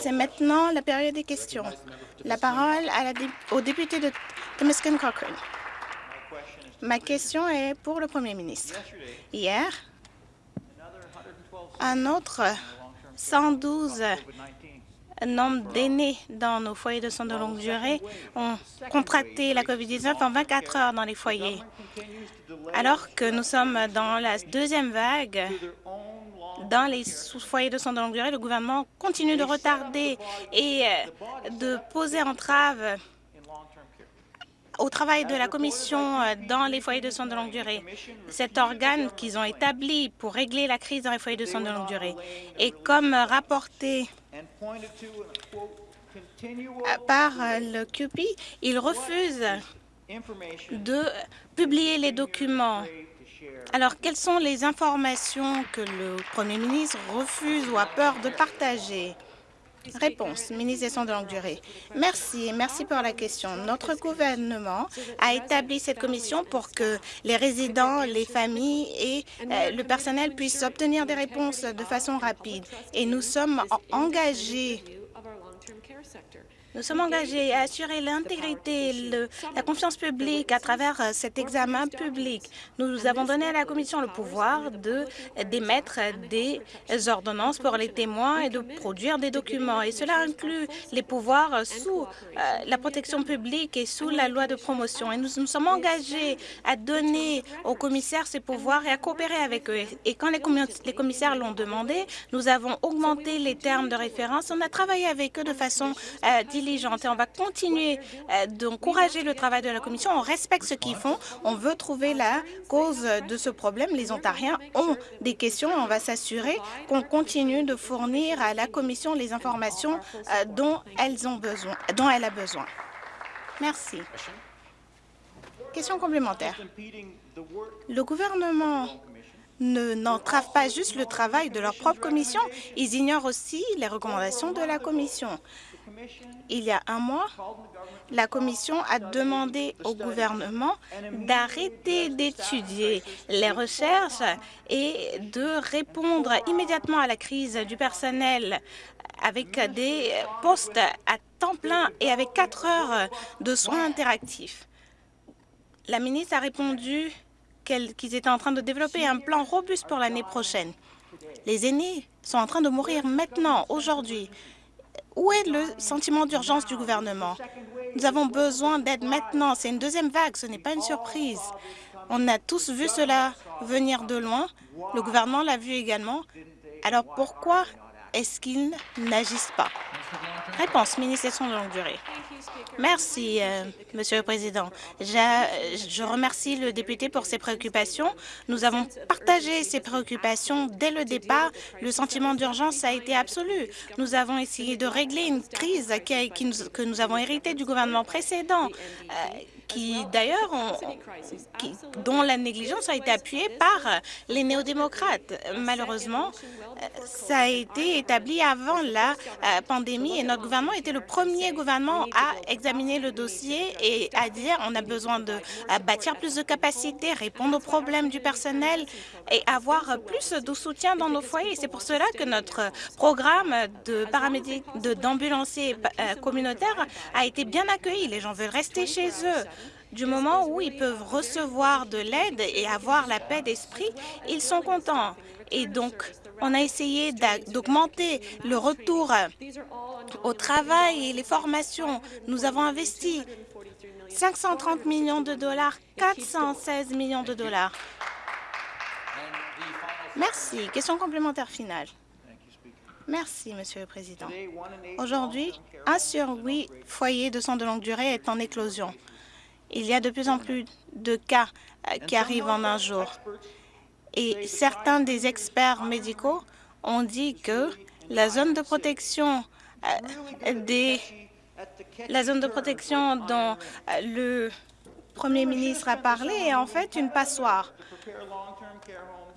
C'est maintenant la période des questions. La parole au député de Temeskin Cochrane. Ma question est pour le Premier ministre. Hier, un autre 112 nombre d'aînés dans nos foyers de soins de longue durée ont contracté la COVID-19 en 24 heures dans les foyers. Alors que nous sommes dans la deuxième vague, dans les foyers de soins de longue durée, le gouvernement continue de retarder et euh, de poser entrave au travail de la Commission euh, dans les foyers de soins de longue durée, cet organe qu'ils ont établi pour régler la crise dans les foyers de soins de longue durée. Et comme rapporté par euh, le QP, ils refusent de publier les documents. Alors, quelles sont les informations que le Premier ministre refuse ou a peur de partager? Réponse, ministre des Soins de longue durée. Merci, merci pour la question. Notre gouvernement a établi cette commission pour que les résidents, les familles et euh, le personnel puissent obtenir des réponses de façon rapide. Et nous sommes engagés nous sommes engagés à assurer l'intégrité, la confiance publique à travers euh, cet examen public. Nous avons donné à la Commission le pouvoir d'émettre des ordonnances pour les témoins et de produire des documents. Et cela inclut les pouvoirs sous euh, la protection publique et sous la loi de promotion. Et nous nous sommes engagés à donner aux commissaires ces pouvoirs et à coopérer avec eux. Et quand les, les commissaires l'ont demandé, nous avons augmenté les termes de référence. On a travaillé avec eux de façon euh, diligente et on va continuer euh, d'encourager le travail de la Commission. On respecte ce qu'ils font. On veut trouver la cause de ce problème. Les Ontariens ont des questions on va s'assurer qu'on continue de fournir à la Commission les informations euh, dont, elles ont besoin, dont elle a besoin. Merci. Question complémentaire. Le gouvernement ne pas juste le travail de leur propre commission, ils ignorent aussi les recommandations de la commission. Il y a un mois, la Commission a demandé au gouvernement d'arrêter d'étudier les recherches et de répondre immédiatement à la crise du personnel avec des postes à temps plein et avec quatre heures de soins interactifs. La ministre a répondu qu'ils étaient en train de développer un plan robuste pour l'année prochaine. Les aînés sont en train de mourir maintenant, aujourd'hui. Où est le sentiment d'urgence du gouvernement? Nous avons besoin d'aide maintenant. C'est une deuxième vague, ce n'est pas une surprise. On a tous vu cela venir de loin. Le gouvernement l'a vu également. Alors pourquoi est-ce qu'ils n'agissent pas? Réponse, ministre de longue durée. Merci, euh, Monsieur le Président. Je, remercie le député pour ses préoccupations. Nous avons partagé ces préoccupations dès le départ. Le sentiment d'urgence a été absolu. Nous avons essayé de régler une crise que nous avons héritée du gouvernement précédent. Euh, qui d'ailleurs, dont la négligence a été appuyée par les néo-démocrates. Malheureusement, ça a été établi avant la euh, pandémie et notre gouvernement était le premier gouvernement à examiner le dossier et à dire on a besoin de euh, bâtir plus de capacités, répondre aux problèmes du personnel et avoir plus de soutien dans nos foyers. C'est pour cela que notre programme de paramédic d'ambulanciers euh, communautaires a été bien accueilli. Les gens veulent rester chez eux. Du moment où ils peuvent recevoir de l'aide et avoir la paix d'esprit, ils sont contents. Et donc, on a essayé d'augmenter le retour au travail et les formations. Nous avons investi 530 millions de dollars, 416 millions de dollars. Merci. Question complémentaire finale. Merci, Monsieur le Président. Aujourd'hui, un sur huit foyers de soins de longue durée est en éclosion. Il y a de plus en plus de cas euh, qui arrivent en un jour. Et certains des experts médicaux ont dit que la zone de protection euh, la zone de protection dont euh, le Premier ministre a parlé est en fait une passoire.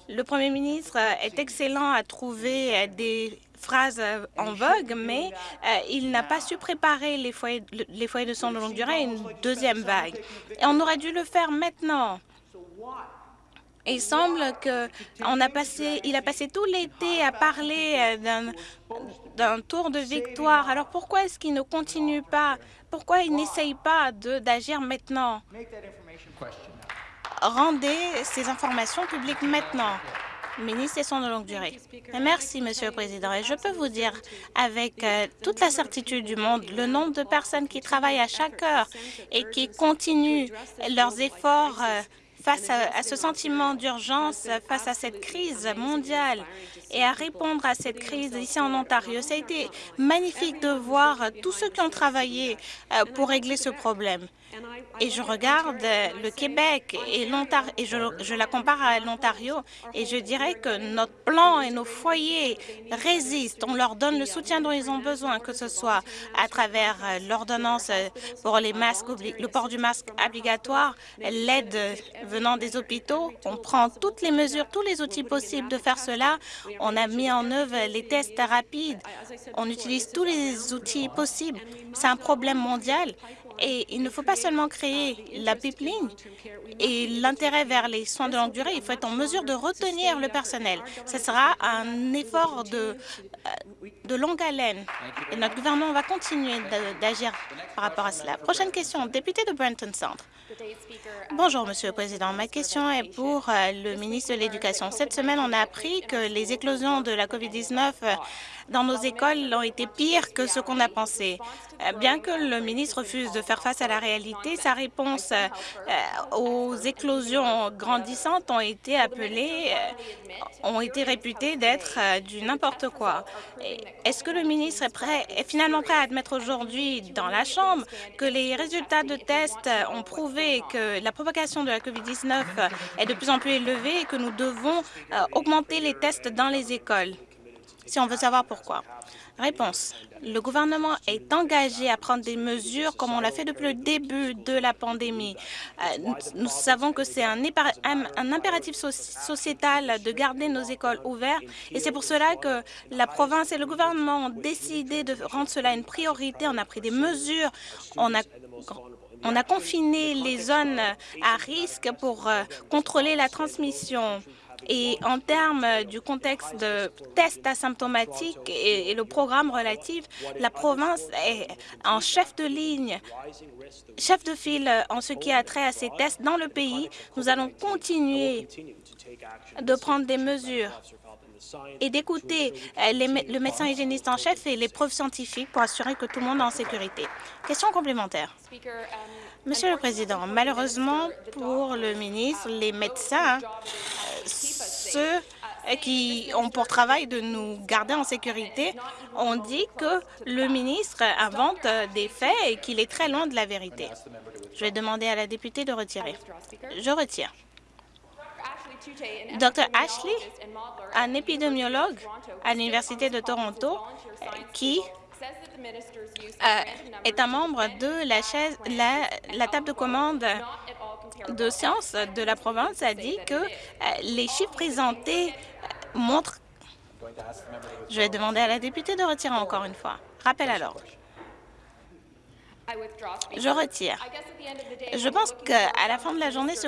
Le Premier ministre est excellent à trouver des phrase euh, en vogue, mais euh, il n'a pas su préparer les foyers, les foyers de soins de longue durée à une deuxième vague. Et on aurait dû le faire maintenant. Il semble qu'il a passé, il a passé tout l'été à parler euh, d'un tour de victoire. Alors pourquoi est-ce qu'il ne continue pas? Pourquoi il n'essaye pas d'agir maintenant? Rendez ces informations publiques maintenant. Ministre Soins de longue durée. Merci, Monsieur le Président. Je peux vous dire avec euh, toute la certitude du monde, le nombre de personnes qui travaillent à chaque heure et qui continuent leurs efforts euh, face à, ce sentiment d'urgence, face à cette crise mondiale et à répondre à cette crise ici en Ontario. Ça a été magnifique de voir tous ceux qui ont travaillé euh, pour régler ce problème et je regarde le Québec et et je, la compare à l'Ontario et je dirais que notre plan et nos foyers résistent. On leur donne le soutien dont ils ont besoin, que ce soit à travers l'ordonnance pour les masques, le port du masque obligatoire, l'aide venant des hôpitaux. On prend toutes les mesures, tous les outils possibles de faire cela. On a mis en œuvre les tests rapides. On utilise tous les outils possibles. C'est un problème mondial et il ne faut pas seulement créer la pipeline et l'intérêt vers les soins de longue durée, il faut être en mesure de retenir le personnel. Ce sera un effort de, euh, de longue haleine et notre gouvernement va continuer d'agir par rapport à cela. Prochaine question, député de Brenton Centre. Bonjour, Monsieur le Président. Ma question est pour euh, le ministre de l'Éducation. Cette semaine, on a appris que les éclosions de la COVID-19 dans nos écoles ont été pires que ce qu'on a pensé. Euh, bien que le ministre refuse de faire face à la réalité, sa réponse euh, aux éclosions grandissantes ont été appelées, euh, ont été réputées d'être du n'importe quoi. Est-ce que le ministre est, prêt, est finalement prêt à admettre aujourd'hui dans la Chambre que les résultats de tests ont prouvé que la propagation de la COVID-19 est de plus en plus élevée et que nous devons augmenter les tests dans les écoles? Si on veut savoir pourquoi. Réponse. Le gouvernement est engagé à prendre des mesures comme on l'a fait depuis le début de la pandémie. Euh, nous, savons que c'est un, impératif sociétal de garder nos écoles ouvertes et c'est pour cela que la province et le gouvernement ont décidé de rendre cela une priorité. On a pris des mesures, on a on a confiné les zones à risque pour euh, contrôler la transmission. Et en termes du contexte de tests asymptomatiques et, le programme relatif, la province est en chef de ligne, chef de file en ce qui a trait à ces tests dans le pays. Nous allons continuer de prendre des mesures et d'écouter le médecin hygiéniste en chef et les preuves scientifiques pour assurer que tout le monde est en sécurité. Question complémentaire. Monsieur le Président, malheureusement pour le ministre, les médecins, ceux qui ont pour travail de nous garder en sécurité, ont dit que le ministre invente des faits et qu'il est très loin de la vérité. Je vais demander à la députée de retirer. Je retire. Dr Ashley, un épidémiologue à l'Université de Toronto, qui euh, est un membre de la, la, table de commande de sciences de la province a dit que euh, les chiffres présentés euh, montrent... Je vais demander à la députée de retirer encore une fois. Rappel à l'ordre. Je retire. Je pense qu'à la fin de la journée, ce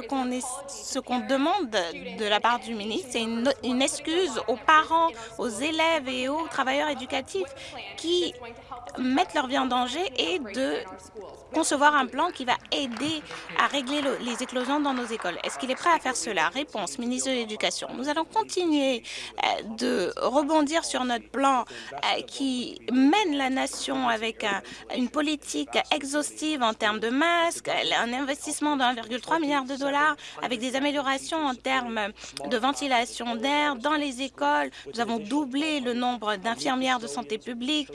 qu'on demande de la part du ministre, c'est une, une, excuse aux parents, aux élèves et aux travailleurs éducatifs qui mettent leur vie en danger et de concevoir un plan qui va aider à régler les éclosions dans nos écoles. Est-ce qu'il est prêt à faire cela? Réponse, ministre de l'Éducation. Nous allons continuer euh, de rebondir sur notre plan euh, qui mène la nation avec une politique exhaustive en termes de masques, un investissement de 1,3 milliard de dollars avec des améliorations en termes de ventilation d'air dans les écoles. Nous avons doublé le nombre d'infirmières de santé publique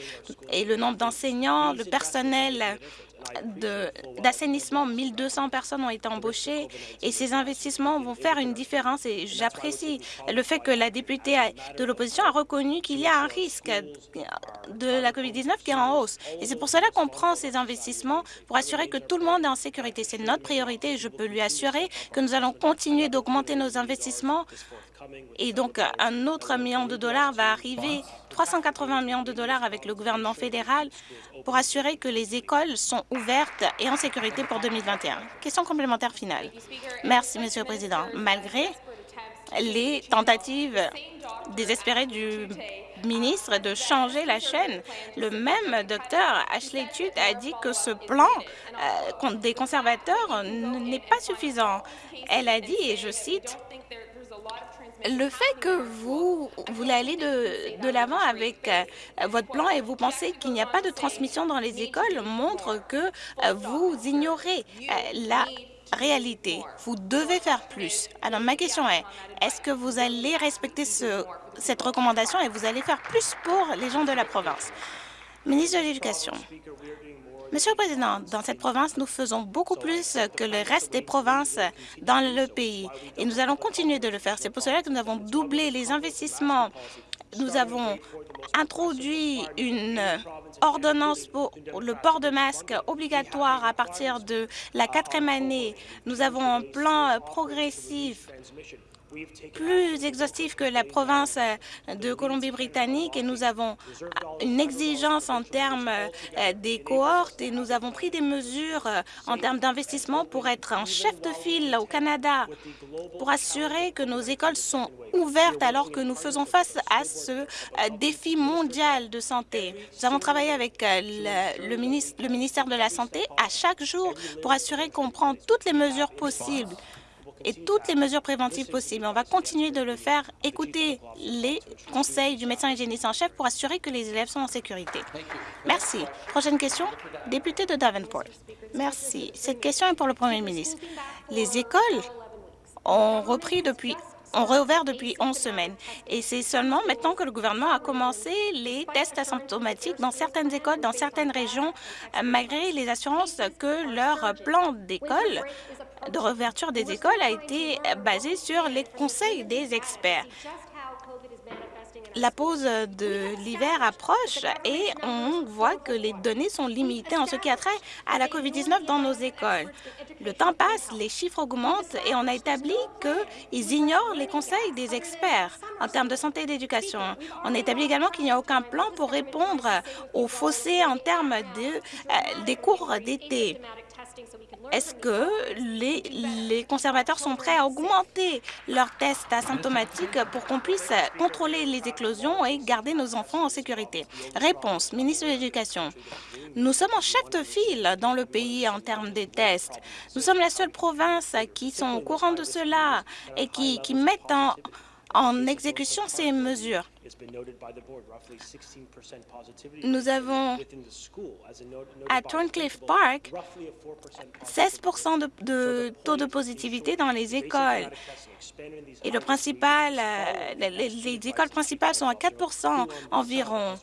et le nombre d'enseignants, le personnel d'assainissement, 1200 personnes ont été embauchées et ces investissements vont faire une différence et j'apprécie le fait que la députée de l'opposition a reconnu qu'il y a un risque de la COVID-19 qui est en hausse. Et c'est pour cela qu'on prend ces investissements pour assurer que tout le monde est en sécurité. C'est notre priorité et je peux lui assurer que nous allons continuer d'augmenter nos investissements et donc, un autre million de dollars va arriver, 380 millions de dollars avec le gouvernement fédéral pour assurer que les écoles sont ouvertes et en sécurité pour 2021. Question complémentaire finale. Merci, Monsieur le Président. Malgré les tentatives désespérées du ministre de changer la chaîne. Le même docteur Ashley Tude a dit que ce plan euh, des conservateurs n'est pas suffisant. Elle a dit, et je cite, le fait que vous voulez aller de, l'avant avec euh, votre plan et vous pensez qu'il n'y a pas de transmission dans les écoles montre que euh, vous ignorez la réalité. Vous devez faire plus. Alors, ma question est, est-ce que vous allez respecter ce, cette recommandation et vous allez faire plus pour les gens de la province? Ministre de l'Éducation. Monsieur le Président, dans cette province, nous faisons beaucoup plus que le reste des provinces dans le pays et nous allons continuer de le faire. C'est pour cela que nous avons doublé les investissements. Nous avons introduit une ordonnance pour le port de masque obligatoire à partir de la quatrième année. Nous avons un plan progressif plus exhaustif que la province de Colombie-Britannique et nous avons une exigence en termes euh, des cohortes et nous avons pris des mesures euh, en termes d'investissement pour être en chef de file au Canada, pour assurer que nos écoles sont ouvertes alors que nous faisons face à ce euh, défi mondial de santé. Nous avons travaillé avec le ministère de la Santé à chaque jour pour assurer qu'on prend toutes les mesures possibles et toutes les mesures préventives possibles. On va continuer de le faire, écouter les conseils du médecin hygiéniste en chef pour assurer que les élèves sont en sécurité. Merci. Prochaine question, député de Davenport. Merci. Cette question est pour le Premier ministre. Les écoles ont repris depuis ont réouvert depuis 11 semaines. Et c'est seulement maintenant que le gouvernement a commencé les tests asymptomatiques dans certaines écoles, dans certaines régions, malgré les assurances que leur plan d'école de réouverture des écoles a été basé sur les conseils des experts. La pause de l'hiver approche et on voit que les données sont limitées en ce qui a trait à la COVID-19 dans nos écoles. Le temps passe, les chiffres augmentent et on a établi qu'ils ignorent les conseils des experts en termes de santé et d'éducation. On a établi également qu'il n'y a aucun plan pour répondre aux fossés en termes euh, des cours d'été. Est-ce que les, les, conservateurs sont prêts à augmenter leurs tests asymptomatiques pour qu'on puisse contrôler les éclosions et garder nos enfants en sécurité? Réponse, ministre de l'Éducation. Nous sommes en chef de file dans le pays en termes des tests. Nous sommes la seule province qui sont au courant de cela et qui, qui mettent en, en exécution ces mesures. Nous avons à Thorncliffe Park 16 de, taux de positivité dans les écoles. Et le principal, euh, les, les écoles principales sont à 4 environ.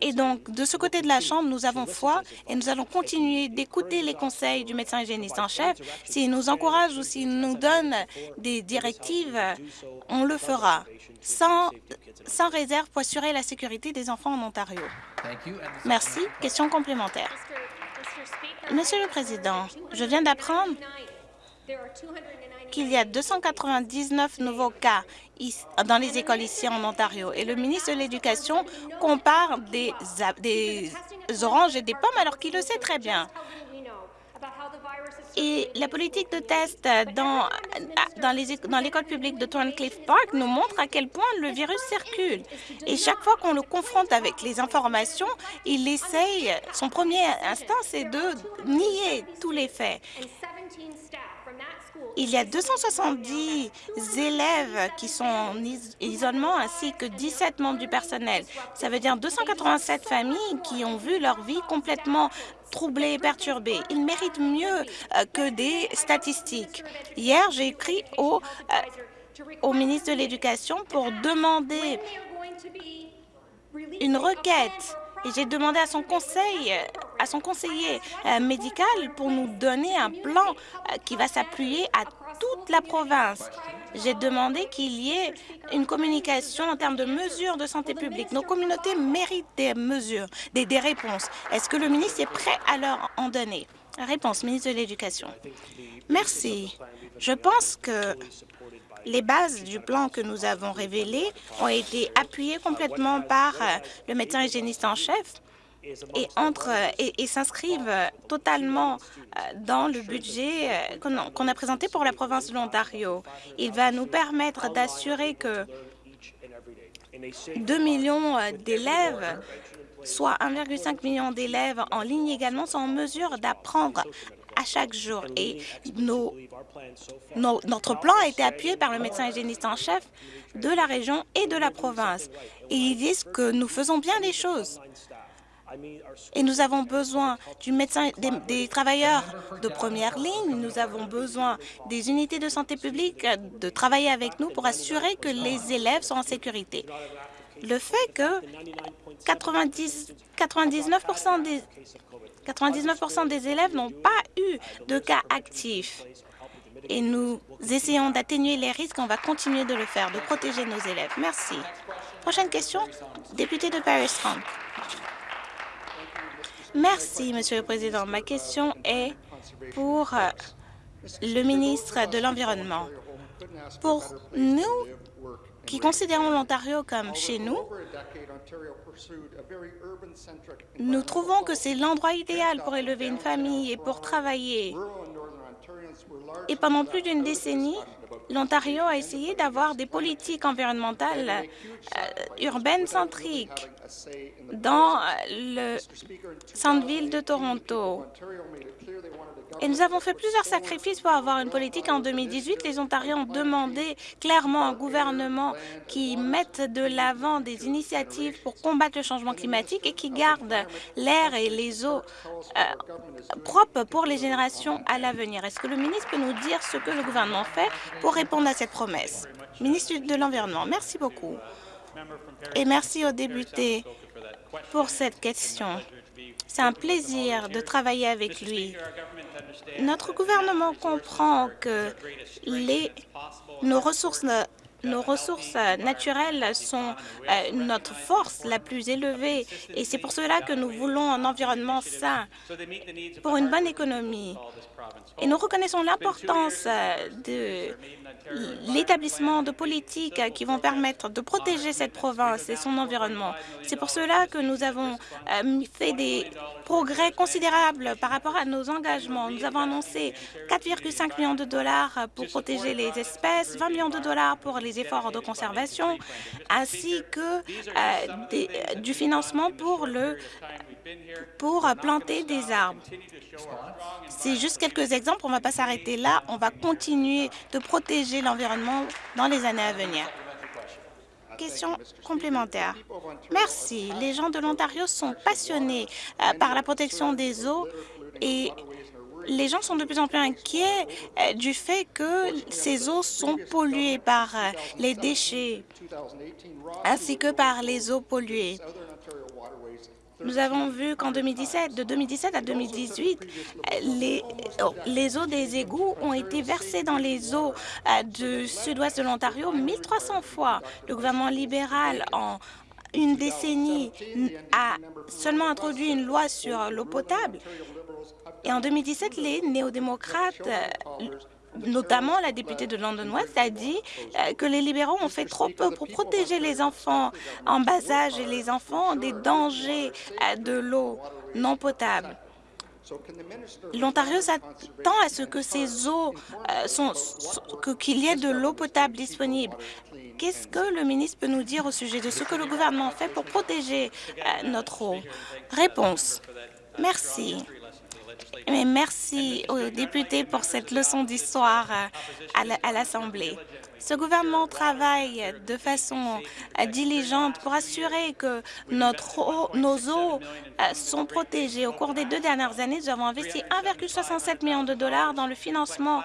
Et donc, de ce côté de la Chambre, nous avons foi et nous allons continuer d'écouter les conseils du médecin hygiéniste en chef. S'il nous encourage ou s'il nous donne des directives, on le fera sans, sans réserve pour assurer la sécurité des enfants en Ontario. Merci. Question complémentaire. Monsieur le Président, je viens d'apprendre qu'il y a 299 nouveaux cas dans les écoles ici en Ontario. Et le ministre de l'Éducation compare des, oranges et des pommes alors qu'il le sait très bien. Et la politique de test dans, dans l'école publique de Thorncliffe Park nous montre à quel point le virus circule. Et chaque fois qu'on le confronte avec les informations, il essaye, son premier instinct, c'est de nier tous les faits. Il y a 270 élèves qui sont en isolement ainsi que 17 membres du personnel. Ça veut dire 287 familles qui ont vu leur vie complètement troublée et perturbée. Ils méritent mieux euh, que des statistiques. Hier, j'ai écrit au, euh, au ministre de l'Éducation pour demander une requête j'ai demandé à son conseil, à son conseiller euh, médical pour nous donner un plan euh, qui va s'appuyer à toute la province. J'ai demandé qu'il y ait une communication en termes de mesures de santé publique. Nos communautés méritent des mesures, des, des réponses. Est-ce que le ministre est prêt à leur en donner? Réponse, ministre de l'Éducation. Merci. Je pense que les bases du plan que nous avons révélé ont été appuyées complètement par euh, le médecin hygiéniste en chef et, et, s'inscrivent totalement dans le budget qu'on a présenté pour la province de l'Ontario. Il va nous permettre d'assurer que 2 millions d'élèves soit 1,5 million d'élèves en ligne également sont en mesure d'apprendre à chaque jour. Et notre plan a été appuyé par le médecin hygiéniste en chef de la région et de la province. Et ils disent que nous faisons bien les choses. Et nous avons besoin du médecin, des, travailleurs de première ligne, nous avons besoin des unités de santé publique de travailler avec nous pour assurer que les élèves sont en sécurité. Le fait que 90, 99 des 99 des élèves n'ont pas de cas actifs. Et nous essayons d'atténuer les risques. On va continuer de le faire, de protéger nos élèves. Merci. Prochaine question, député de Paris Trump. Merci, Monsieur le Président. Ma question est pour le ministre de l'Environnement. Pour nous qui considérons l'Ontario comme chez nous, nous trouvons que c'est l'endroit idéal pour élever une famille et pour travailler. Et pendant plus d'une décennie, l'Ontario a essayé d'avoir des politiques environnementales euh, urbaines centriques dans euh, le centre-ville de Toronto. Et nous avons fait plusieurs sacrifices pour avoir une politique. En 2018, les Ontariens ont demandé clairement un gouvernement qui mette de l'avant des initiatives pour combattre le changement climatique et qui garde l'air et les eaux euh, propres pour les générations à l'avenir. Est-ce que le ministre peut nous dire ce que le gouvernement fait pour répondre à cette promesse? Ministre de l'Environnement, merci beaucoup. Et merci aux députés pour cette question. C'est un plaisir de travailler avec lui. Notre gouvernement comprend que nos ressources nos ressources naturelles sont euh, notre force la plus élevée et c'est pour cela que nous voulons un environnement sain pour une bonne économie. Et nous reconnaissons l'importance euh, de l'établissement de politiques qui vont permettre de protéger cette province et son environnement. C'est pour cela que nous avons euh, fait des progrès considérables par rapport à nos engagements. Nous avons annoncé 4,5 millions de dollars pour protéger les espèces, 20 millions de dollars pour les efforts de conservation, ainsi que euh, du financement pour le pour planter des arbres. C'est juste quelques exemples, on ne va pas s'arrêter là, on va continuer de protéger l'environnement dans les années à venir. Question complémentaire. Merci. Les gens de l'Ontario sont passionnés euh, par la protection des eaux et les gens sont de plus en plus inquiets euh, du fait que ces eaux sont polluées par euh, les déchets ainsi que par les eaux polluées. Nous avons vu qu'en 2017, de 2017 à 2018, les, les eaux des égouts ont été versées dans les eaux euh, du sud-ouest de l'Ontario 1300 fois. Le gouvernement libéral, en une décennie, a seulement introduit une loi sur l'eau potable. Et en 2017, les néo-démocrates notamment la députée de London West, a dit euh, que les libéraux ont fait trop peu pour protéger les enfants en bas âge et les enfants des dangers euh, de l'eau non potable. L'Ontario s'attend à ce que ces eaux euh, qu'il y ait de l'eau potable disponible. Qu'est-ce que le ministre peut nous dire au sujet de ce que le gouvernement fait pour protéger notre eau? Réponse. Merci. Merci aux députés pour cette leçon d'histoire euh, à l'Assemblée. Ce gouvernement travaille de façon euh, diligente pour assurer que nos eaux euh, sont protégées. Au cours des deux dernières années, nous avons investi 1,67 million de dollars dans le financement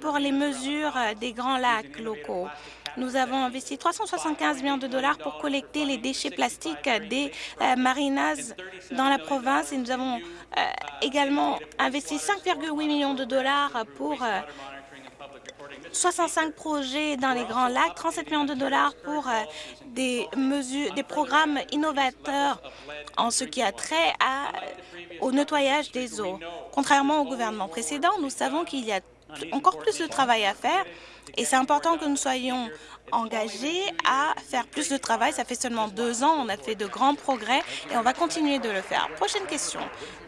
pour les mesures des grands lacs locaux. Nous avons investi 375 millions de dollars pour collecter les déchets plastiques des marinas dans la province et nous avons euh, également investi 5,8 millions de dollars pour 65 euh, projets dans les Grands Lacs, 37 millions de dollars pour euh, des mesures, des programmes innovateurs en ce qui a trait au nettoyage des eaux. Contrairement au gouvernement précédent, nous savons qu'il y a encore plus de travail à faire et c'est important que nous soyons engagés à faire plus de travail. Ça fait seulement deux ans, on a fait de grands progrès et on va continuer de le faire. Prochaine question.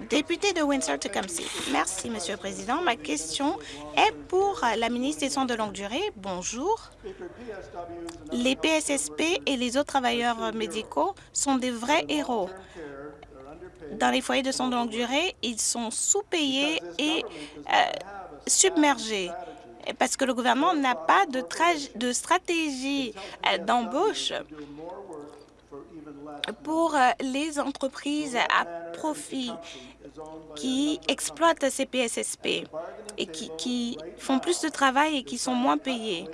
Député de Windsor-Tecumseh. Merci, Monsieur le Président. Ma question est pour la ministre des Soins de longue durée. Bonjour. Les PSSP et les autres travailleurs médicaux sont des vrais héros dans les foyers de soins de longue durée, ils sont sous-payés et euh, submergés parce que le gouvernement n'a pas de, de stratégie euh, d'embauche pour euh, les entreprises à profit qui exploitent ces PSSP et qui, qui, font plus de travail et qui sont moins payés.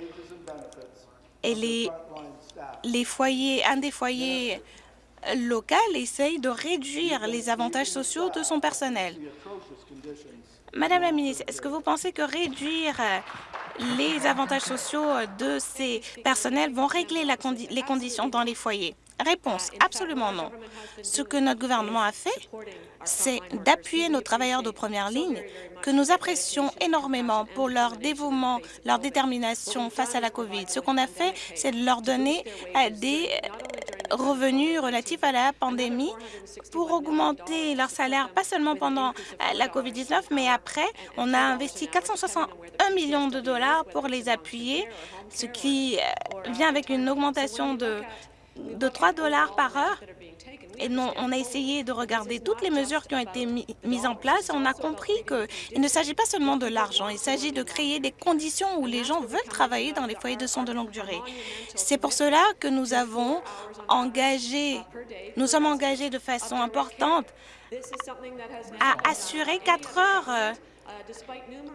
Et les, les foyers, un des foyers local essaye de réduire les avantages sociaux de son personnel. Madame la ministre, est-ce que vous pensez que réduire les avantages sociaux de ces personnels vont régler les conditions dans les foyers? Réponse, absolument non. Ce que notre gouvernement a fait, c'est d'appuyer nos travailleurs de première ligne que nous apprécions énormément pour leur dévouement, leur détermination face à la COVID. Ce qu'on a fait, c'est de leur donner euh, des euh, revenus relatifs à la pandémie pour augmenter leur salaire, pas seulement pendant euh, la COVID-19, mais après, on a investi 461 millions de dollars pour les appuyer, ce qui vient avec une augmentation de de 3 dollars par heure. Et non, on a essayé de regarder toutes les mesures qui ont été mises en place. On a compris qu'il ne s'agit pas seulement de l'argent, il s'agit de créer des conditions où les gens veulent travailler dans les foyers de soins de longue durée. C'est pour cela que nous avons engagé, nous sommes engagés de façon importante à assurer 4 heures euh,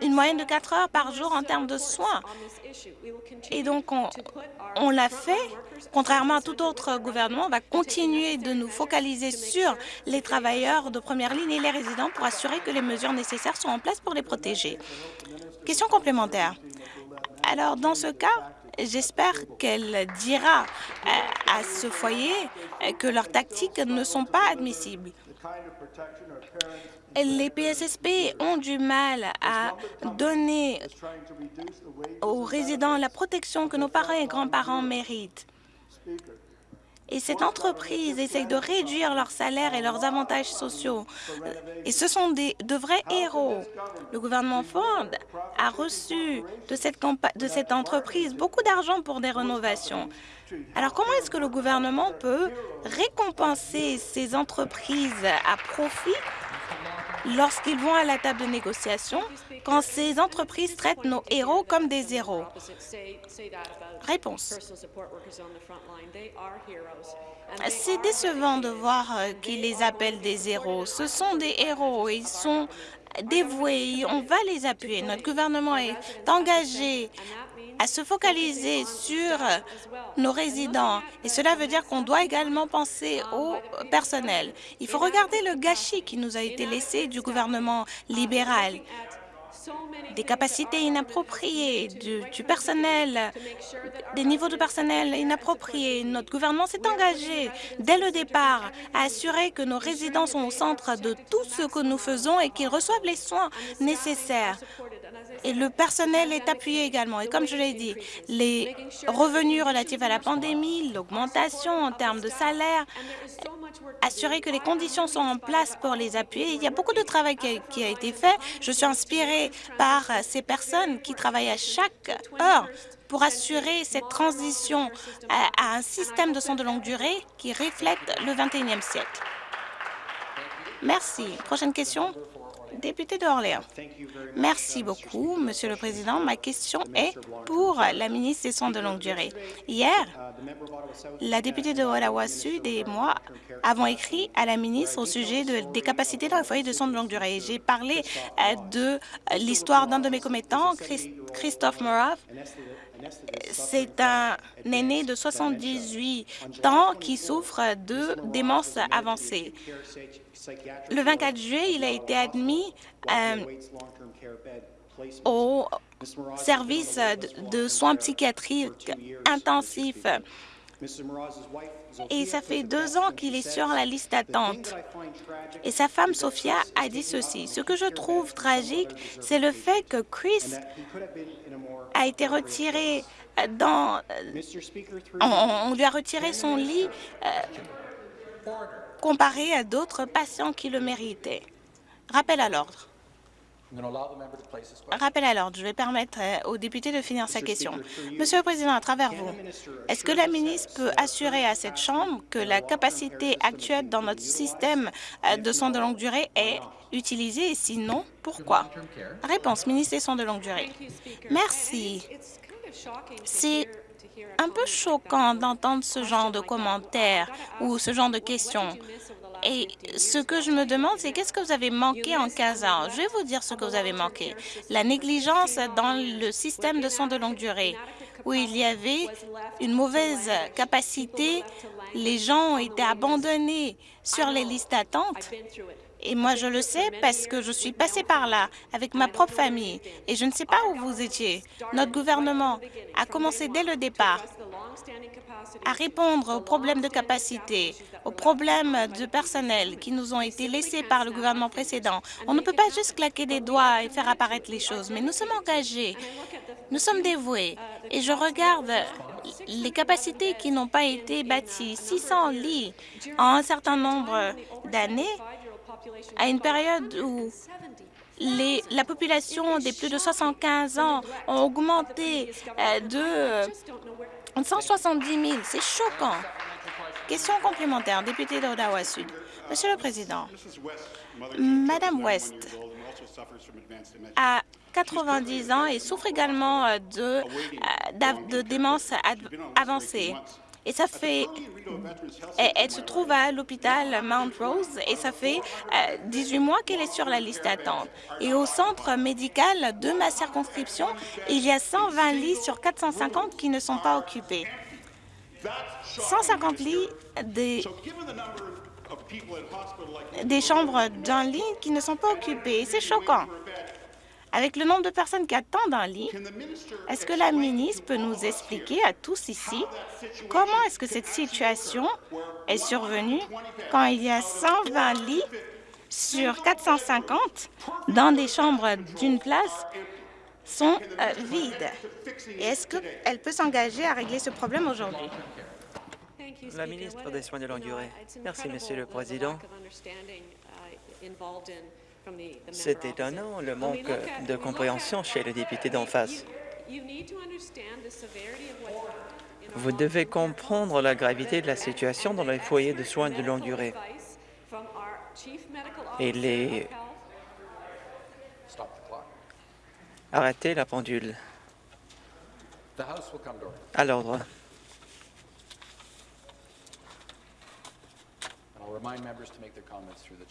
une moyenne de 4 heures par jour en termes de soins. Et donc, on, l'a fait. Contrairement à tout autre gouvernement, on va continuer de nous focaliser sur les travailleurs de première ligne et les résidents pour assurer que les mesures nécessaires sont en place pour les protéger. Question complémentaire. Alors, dans ce cas, J'espère qu'elle dira euh, à ce foyer que leurs tactiques ne sont pas admissibles les PSSP ont du mal à donner aux résidents la protection que nos parents et grands-parents méritent. Et cette entreprise essaye de réduire leurs salaires et leurs avantages sociaux. Et ce sont des, de vrais héros. Le gouvernement Ford a reçu de cette, de cette entreprise beaucoup d'argent pour des rénovations. Alors comment est-ce que le gouvernement peut récompenser ces entreprises à profit lorsqu'ils vont à la table de négociation quand ces entreprises traitent nos héros comme des héros Réponse. C'est décevant de voir euh, qu'ils les appellent des héros. Ce sont des héros. Ils sont dévoués. On va les appuyer. Notre gouvernement est engagé à se focaliser sur nos résidents. Et cela veut dire qu'on doit également penser au personnel. Il faut regarder le gâchis qui nous a été laissé du gouvernement libéral des capacités inappropriées, du, personnel, des niveaux de personnel inappropriés. Notre gouvernement s'est engagé dès le départ à assurer que nos résidents sont au centre de tout ce que nous faisons et qu'ils reçoivent les soins nécessaires. Et le personnel est appuyé également. Et comme je l'ai dit, les revenus relatifs à la pandémie, l'augmentation en termes de salaire, assurer que les conditions sont en place pour les appuyer. Il y a beaucoup de travail qui a, été fait. Je suis inspirée par ces personnes qui travaillent à chaque heure pour assurer cette transition à, un système de soins de longue durée qui reflète le 21e siècle. Merci. Prochaine question. Député d'Orléans. Merci beaucoup, Monsieur le Président. Ma question est pour la ministre des Soins de longue durée. Hier, la députée de Ottawa Sud et moi avons écrit à la ministre au sujet des capacités dans les foyers de soins de longue durée. J'ai parlé euh, de l'histoire d'un de mes commettants, Christophe Morov. C'est un aîné de 78 ans qui souffre de démence avancée. Le 24 juillet, il a été admis euh, au service de soins psychiatriques intensifs et ça fait deux ans qu'il est sur la liste d'attente. Et sa femme, Sophia, a dit ceci. Ce que je trouve tragique, c'est le fait que Chris a été retiré dans... On, lui a retiré son lit euh, comparé à d'autres patients qui le méritaient. Rappel à l'ordre. Rappel à l'ordre. Je vais permettre euh, au député de finir sa question. Monsieur le Président, à travers vous, est-ce que la ministre peut assurer à cette Chambre que la capacité actuelle dans notre système euh, de soins de longue durée est utilisée? Et sinon, pourquoi? Réponse, ministre des soins de longue durée. Merci. C'est un peu choquant d'entendre ce genre de commentaires ou ce genre de questions. Et ce que je me demande, c'est qu'est-ce que vous avez manqué en 15 ans? Je vais vous dire ce que vous avez manqué. La négligence dans le système de soins de longue durée, où il y avait une mauvaise capacité, les gens ont été abandonnés sur les listes d'attente. Et moi, je le sais parce que je suis passée par là avec ma propre famille et je ne sais pas où vous étiez. Notre gouvernement a commencé dès le départ à répondre aux problèmes de capacité, aux problèmes de personnel qui nous ont été laissés par le gouvernement précédent. On ne peut pas juste claquer des doigts et faire apparaître les choses, mais nous sommes engagés, nous sommes dévoués. Et je regarde les capacités qui n'ont pas été bâties, 600 lits en un certain nombre d'années, à une période où la population des plus de 75 ans ont augmenté euh, de 170 000. C'est choquant. Question complémentaire, député d'Ottawa Sud. Monsieur le Président, Madame West a 90 ans et souffre également euh, euh, de démence avancée. Et ça fait... Elle, se trouve à l'hôpital Mount Rose et ça fait 18 euh, mois qu'elle est sur la liste d'attente. Et au centre médical de ma circonscription, il y a 120 lits sur 450 qui ne sont pas occupés. 150 lits des, des chambres d'un lit qui ne sont pas occupées. C'est choquant. Avec le nombre de personnes qui attendent un lit, est-ce que la ministre peut nous expliquer à tous ici comment est-ce que cette situation est survenue quand il y a 120 lits sur 450 dans des chambres d'une place sont euh, vides? Et est-ce qu'elle peut s'engager à régler ce problème aujourd'hui? La ministre des Soins de longue durée. Merci, Monsieur le Président. C'est étonnant le manque de compréhension chez le député d'en face. Vous devez comprendre la gravité de la situation dans les foyers de soins de longue durée. Et les... Arrêtez la pendule. À l'ordre.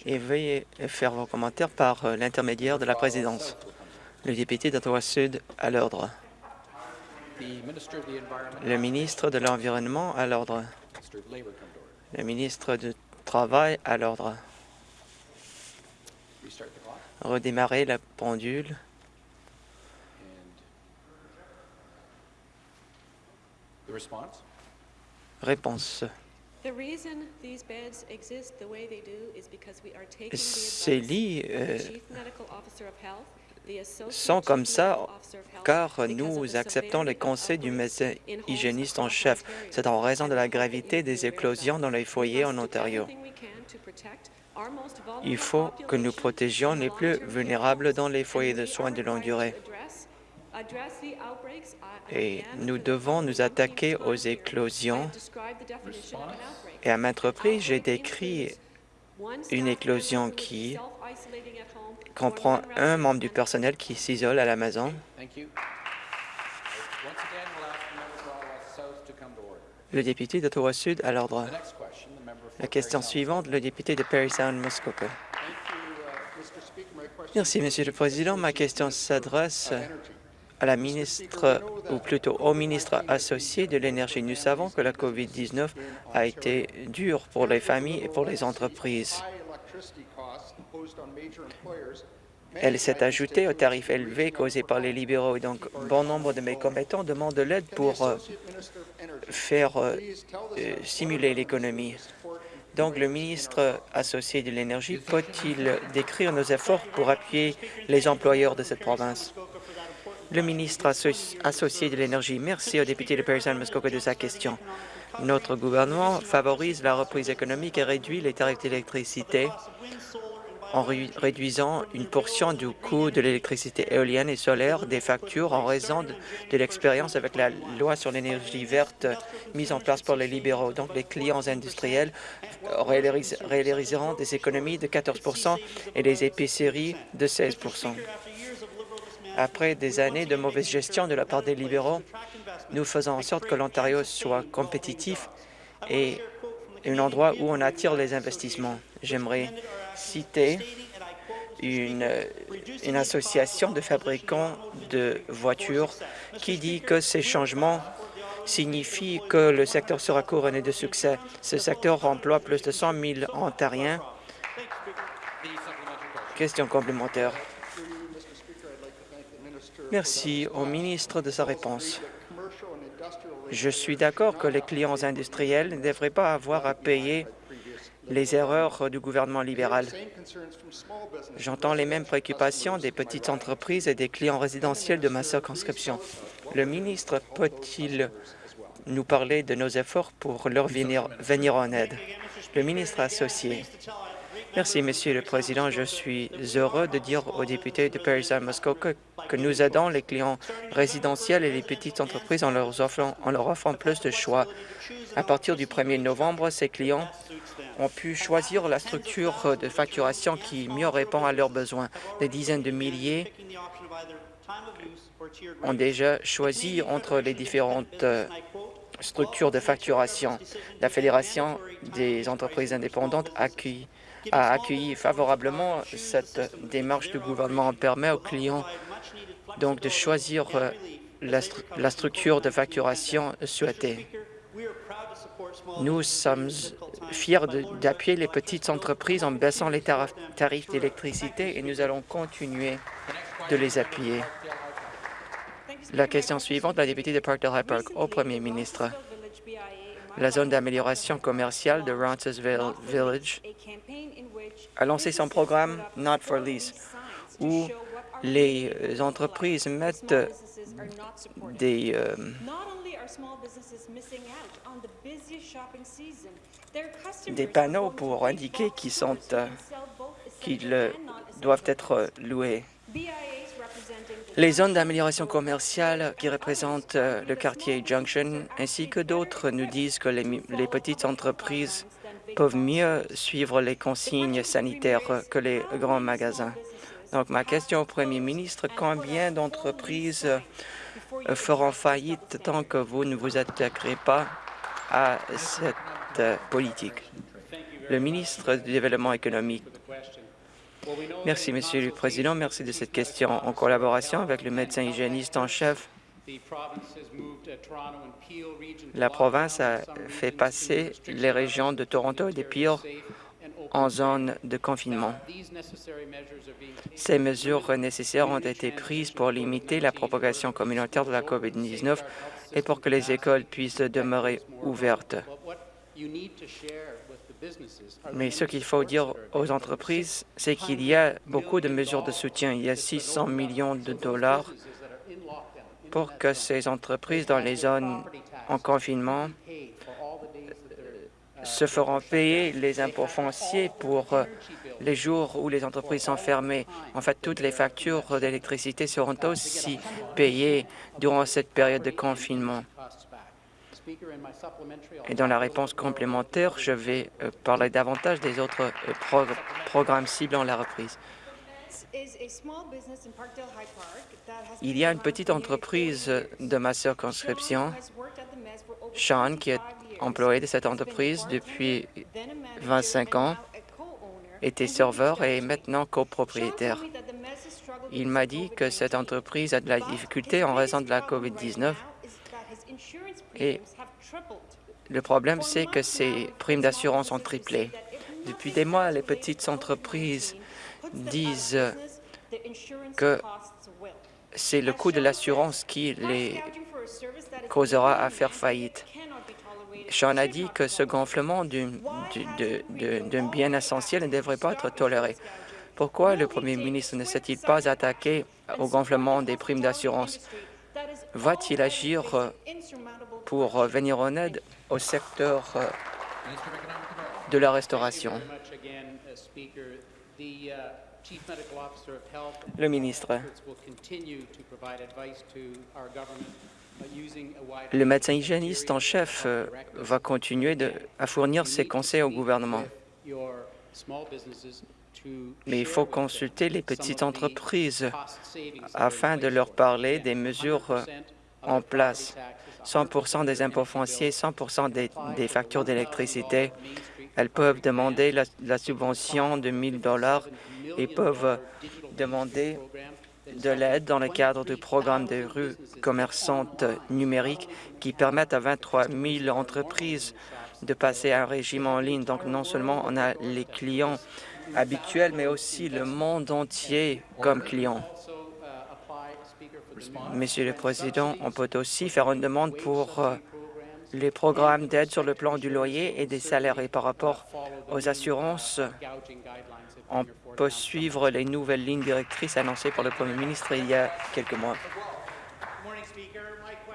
Et veuillez faire vos commentaires par euh, l'intermédiaire de la présidence. Le député d'Ottawa-Sud à l'ordre. Le ministre de l'Environnement à l'ordre. Le ministre du Travail à l'ordre. Redémarrer la pendule. Réponse. Ces lits euh, sont comme ça car nous acceptons les conseils du médecin hygiéniste en chef. C'est en raison de la gravité des éclosions dans les foyers en Ontario. Il faut que nous protégions les plus vulnérables dans les foyers de soins de longue durée. Et nous devons nous attaquer aux éclosions. Et à maintes reprises, j'ai décrit une éclosion qui comprend un membre du personnel qui s'isole à la maison. Le député d'Ottawa-Sud à l'ordre. La question suivante, le député de Perry Sound, Muskoka. Merci, Monsieur le Président. Ma question s'adresse à la ministre, ou plutôt au ministre associé de l'Énergie. Nous savons que la COVID-19 a été dure pour les familles et pour les entreprises. Elle s'est ajoutée aux tarifs élevés causés par les libéraux. Et donc, bon nombre de mes commettants demandent de l'aide pour euh, faire euh, euh, simuler l'économie. Donc, le ministre associé de l'Énergie peut-il décrire nos efforts pour appuyer les employeurs de cette province? Le ministre associé de l'Énergie, merci au député de Parison Muskoka de sa question. Notre gouvernement favorise la reprise économique et réduit les tarifs d'électricité en réduisant une portion du coût de l'électricité éolienne et solaire des factures en raison de, l'expérience avec la loi sur l'énergie verte mise en place pour les libéraux. Donc, les clients industriels réaliseront des économies de 14 et les épiceries de 16 après des années de mauvaise gestion de la part des libéraux, nous faisons en sorte que l'Ontario soit compétitif et un endroit où on attire les investissements. J'aimerais citer une, association de fabricants de voitures qui dit que ces changements signifient que le secteur sera couronné de succès. Ce secteur emploie plus de 100 000 Ontariens. Question complémentaire. Merci au ministre de sa réponse. Je suis d'accord que les clients industriels ne devraient pas avoir à payer les erreurs du gouvernement libéral. J'entends les mêmes préoccupations des petites entreprises et des clients résidentiels de ma circonscription. Le ministre peut-il nous parler de nos efforts pour leur venir, en aide? Le ministre associé. Merci, Monsieur le Président. Je suis heureux de dire aux députés de Paris Muskoka que nous aidons les clients résidentiels et les petites entreprises en leur, offrant, en leur offrant plus de choix. À partir du 1er novembre, ces clients ont pu choisir la structure de facturation qui mieux répond à leurs besoins. Des dizaines de milliers ont déjà choisi entre les différentes euh, structures de facturation. La Fédération des entreprises indépendantes accueille a accueilli favorablement cette démarche du gouvernement. permet aux clients donc de choisir euh, la, structure de facturation souhaitée. Nous sommes fiers d'appuyer les petites entreprises en baissant les tarifs d'électricité et nous allons continuer de les appuyer. La question suivante, la députée de Parkdale High Park, au premier ministre la zone d'amélioration commerciale de Roncesvalles Village a lancé son programme Not for Lease, où les entreprises mettent des, euh, des panneaux pour indiquer sont euh, qu'ils doivent être loués. Les zones d'amélioration commerciale qui représentent euh, le quartier Junction ainsi que d'autres nous disent que les, petites entreprises peuvent mieux suivre les consignes sanitaires que les grands magasins. Donc, ma question au premier ministre, combien d'entreprises euh, feront faillite tant que vous ne vous attaquerez pas à cette euh, politique? Le ministre du Développement économique Merci, Monsieur le Président. Merci de cette question. En collaboration avec le médecin hygiéniste en chef, la province a fait passer les régions de Toronto et de Peel en zone de confinement. Ces mesures nécessaires ont été prises pour limiter la propagation communautaire de la COVID-19 et pour que les écoles puissent demeurer ouvertes. Mais ce qu'il faut dire aux entreprises, c'est qu'il y a beaucoup de mesures de soutien. Il y a 600 millions de dollars pour que ces entreprises dans les zones en confinement se feront payer les impôts fonciers pour euh, les jours où les entreprises sont fermées. En fait, toutes les factures d'électricité seront aussi payées durant cette période de confinement. Et dans la réponse complémentaire, je vais euh, parler davantage des autres euh, programmes ciblant la reprise. Il y a une petite entreprise de ma circonscription, Sean, qui est employé de cette entreprise depuis 25 ans, était serveur et est maintenant copropriétaire. Il m'a dit que cette entreprise a de la difficulté en raison de la COVID-19 et le problème, c'est que ces primes d'assurance ont triplé. Depuis des mois, les petites entreprises disent que c'est le coût de l'assurance qui les causera à faire faillite. Sean a dit que ce gonflement d'un bien essentiel ne devrait pas être toléré? Pourquoi le premier ministre ne s'est-il pas attaqué au gonflement des primes d'assurance? Va-t-il agir euh, pour venir en aide au secteur euh, de la restauration? Le ministre. Le médecin hygiéniste en chef euh, va continuer à fournir ses conseils au gouvernement. Mais il faut consulter les petites entreprises afin de leur parler des mesures euh, en place. 100% des impôts fonciers, 100% des, factures d'électricité. Elles peuvent demander la, subvention de 1 000 et peuvent demander de l'aide dans le cadre du programme des rues commerçantes numériques qui permettent à 23 000 entreprises de passer à un régime en ligne. Donc, non seulement on a les clients habituels, mais aussi le monde entier comme clients. Monsieur le Président, on peut aussi faire une demande pour euh, les programmes d'aide sur le plan du loyer et des salaires. Et par rapport aux assurances, on peut suivre les nouvelles lignes directrices annoncées par le Premier ministre il y a quelques mois.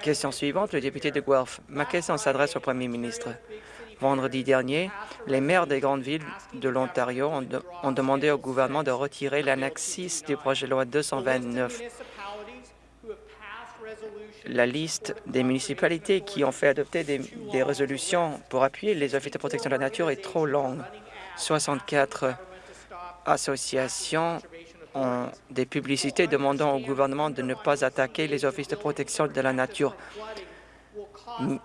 Question suivante, le député de Guelph. Ma question s'adresse au Premier ministre. Vendredi dernier, les maires des grandes villes de l'Ontario ont, demandé au gouvernement de retirer l'annexe du projet de loi 229. La liste des municipalités qui ont fait adopter des, des résolutions pour appuyer les offices de protection de la nature est trop longue. 64 associations ont des publicités demandant au gouvernement de ne pas attaquer les offices de protection de la nature,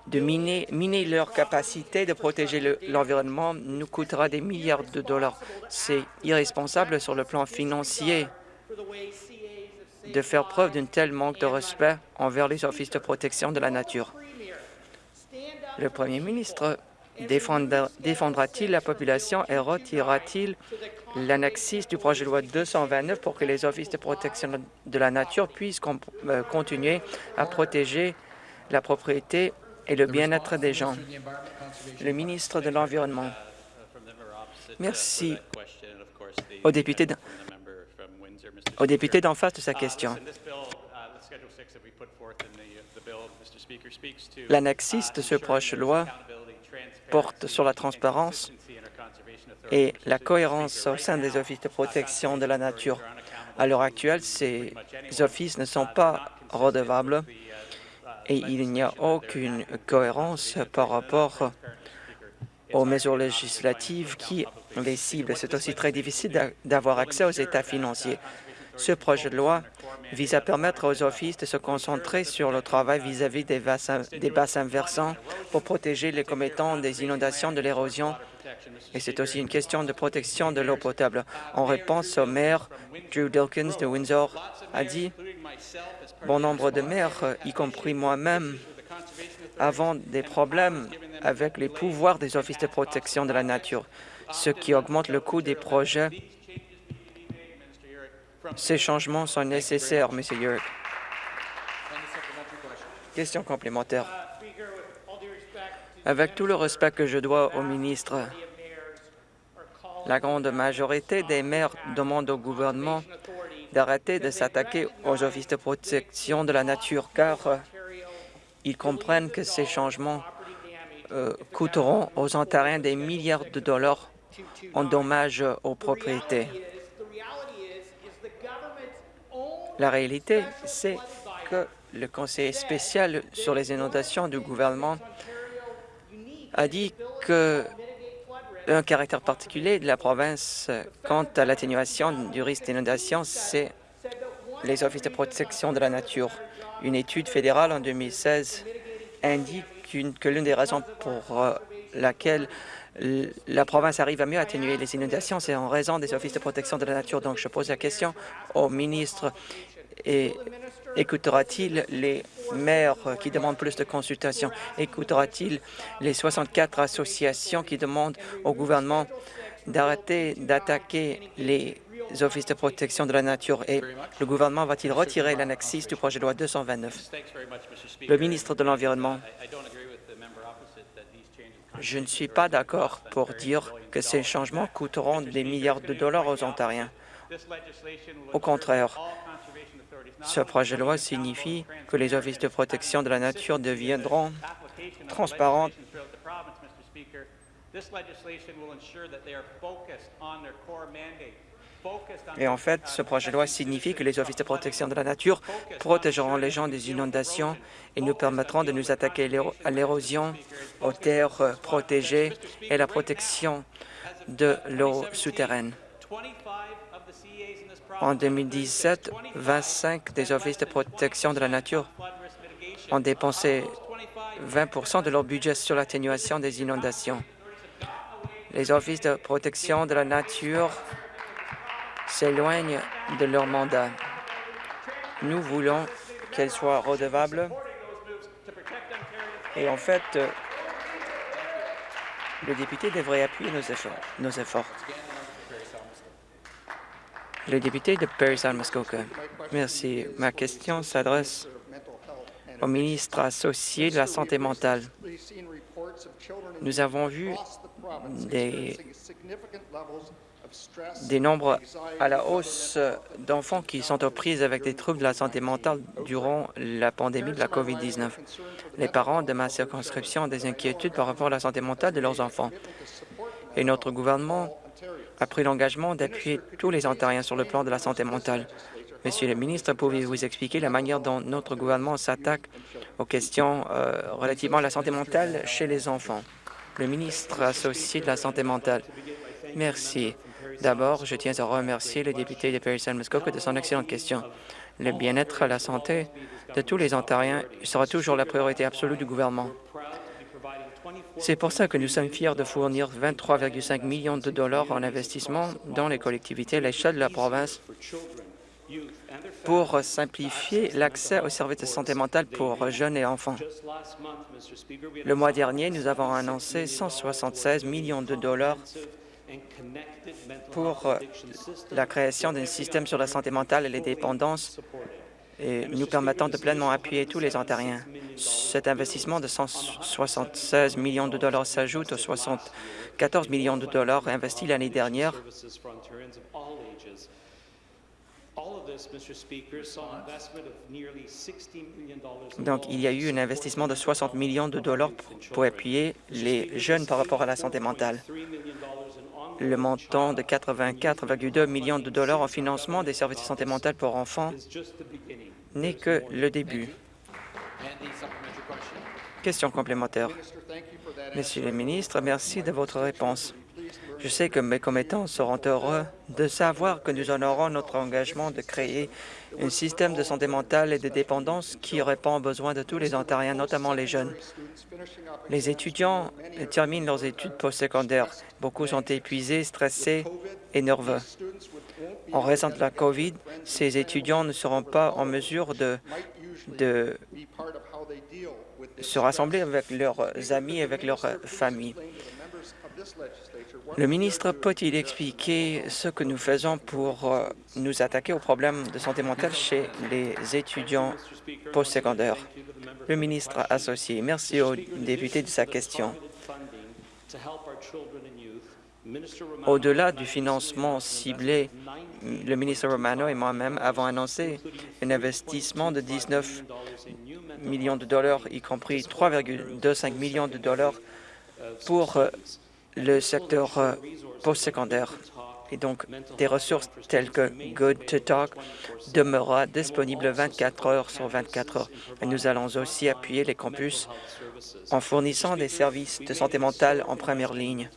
de miner, leur capacité de protéger l'environnement nous coûtera des milliards de dollars. C'est irresponsable sur le plan financier de faire preuve d'un tel manque de respect envers les offices de protection de la nature. Le Premier ministre défendra-t-il la population et retirera-t-il l'annexe du projet de loi 229 pour que les offices de protection de la nature puissent euh, continuer à protéger la propriété et le bien-être des gens. Le ministre de l'Environnement. Merci au député d'en face de sa question. L'annexe de ce projet de loi porte sur la transparence et la cohérence au sein des offices de protection de la nature. À l'heure actuelle, ces offices ne sont pas redevables et il n'y a aucune cohérence par rapport aux mesures législatives qui les ciblent. C'est aussi très difficile d'avoir accès aux états financiers. Ce projet de loi vise à permettre aux offices de se concentrer sur le travail vis-à-vis des, des bassins versants pour protéger les commettants des inondations, de l'érosion et c'est aussi une question de protection de l'eau potable. En réponse au maire, Drew Dilkins de Windsor a dit « Bon nombre de maires, y compris moi-même, avons des problèmes avec les pouvoirs des offices de protection de la nature, ce qui augmente le coût des projets. Ces changements sont nécessaires, M. Yurk. Question complémentaire. Avec tout le respect que je dois au ministre, la grande majorité des maires demandent au gouvernement d'arrêter de s'attaquer aux offices de protection de la nature, car euh, ils comprennent que ces changements euh, coûteront aux Ontariens des milliards de dollars en dommages aux propriétés. La réalité, c'est que le conseiller spécial sur les inondations du gouvernement a dit que un caractère particulier de la province quant à l'atténuation du risque d'inondation, c'est les offices de protection de la nature. Une étude fédérale en 2016 indique que l'une des raisons pour euh, laquelle la province arrive à mieux atténuer les inondations, c'est en raison des offices de protection de la nature. Donc, je pose la question au ministre et écoutera-t-il les maires qui demandent plus de consultations? Écoutera-t-il les 64 associations qui demandent au gouvernement d'arrêter d'attaquer les offices de protection de la nature? Et le gouvernement va-t-il retirer l'annexe du projet de loi 229? Le ministre de l'Environnement. Je ne suis pas d'accord pour dire que ces changements coûteront des milliards de dollars aux Ontariens. Au contraire, ce projet de loi signifie que les offices de protection de la nature deviendront transparents et en fait, ce projet de loi signifie que les offices de protection de la nature protégeront les gens des inondations et nous permettront de nous attaquer à l'érosion, aux terres protégées et la protection de l'eau souterraine. En 2017, 25 des offices de protection de la nature ont dépensé 20% de leur budget sur l'atténuation des inondations. Les offices de protection de la nature s'éloignent de leur mandat. Nous voulons qu'elles soient redevables et en fait, le député devrait appuyer nos efforts. Nos efforts. Le député de Perry Muskoka. Merci. Ma question s'adresse au ministre associé de la Santé mentale. Nous avons vu des nombres à la hausse d'enfants qui sont aux prises avec des troubles de la santé mentale durant la pandémie de la COVID-19. Les parents de ma circonscription ont des inquiétudes par rapport à la santé mentale de leurs enfants. Et notre gouvernement a pris l'engagement d'appuyer tous les Ontariens sur le plan de la santé mentale. Monsieur le ministre, pouvez-vous expliquer la manière dont notre gouvernement s'attaque aux questions euh, relativement à la santé mentale chez les enfants? Le ministre associé de la santé mentale. Merci. D'abord, je tiens à remercier le député de Perry-Saint-Muskoka de son excellente question. Le bien-être et la santé de tous les Ontariens sera toujours la priorité absolue du gouvernement. C'est pour ça que nous sommes fiers de fournir 23,5 millions de dollars en investissement dans les collectivités à l'échelle de la province pour simplifier l'accès aux services de santé mentale pour jeunes et enfants. Le mois dernier, nous avons annoncé 176 millions de dollars pour la création d'un système sur la santé mentale et les dépendances et nous permettant de pleinement appuyer tous les Ontariens. Cet investissement de 176 millions de dollars s'ajoute aux 74 millions de dollars investis l'année dernière. Donc, il y a eu un investissement de 60 millions de dollars pour appuyer les jeunes par rapport à la santé mentale. Le montant de 84,2 millions de dollars en financement des services de santé mentale pour enfants n'est que le début. Question complémentaire. Monsieur le ministre, merci de votre réponse. Je sais que mes commettants seront heureux de savoir que nous honorons notre engagement de créer un système de santé mentale et de dépendance qui répond aux besoins de tous les Ontariens, notamment les jeunes. Les étudiants terminent leurs études postsecondaires. Beaucoup sont épuisés, stressés et nerveux. En raison de la COVID, ces étudiants ne seront pas en mesure de, se rassembler avec leurs amis et avec leurs familles. Le ministre peut-il expliquer ce que nous faisons pour euh, nous attaquer aux problèmes de santé mentale chez les étudiants postsecondaires? Le ministre associé, merci au député de sa question. Au-delà du financement ciblé, le ministre Romano et moi-même avons annoncé un investissement de 19 millions de dollars, y compris 3,25 millions de dollars pour euh, le secteur euh, postsecondaire. Et donc, des ressources telles que Good to Talk demeurera disponible 24 heures sur 24 heures. Et nous allons aussi appuyer les campus en fournissant des services de santé mentale en première ligne.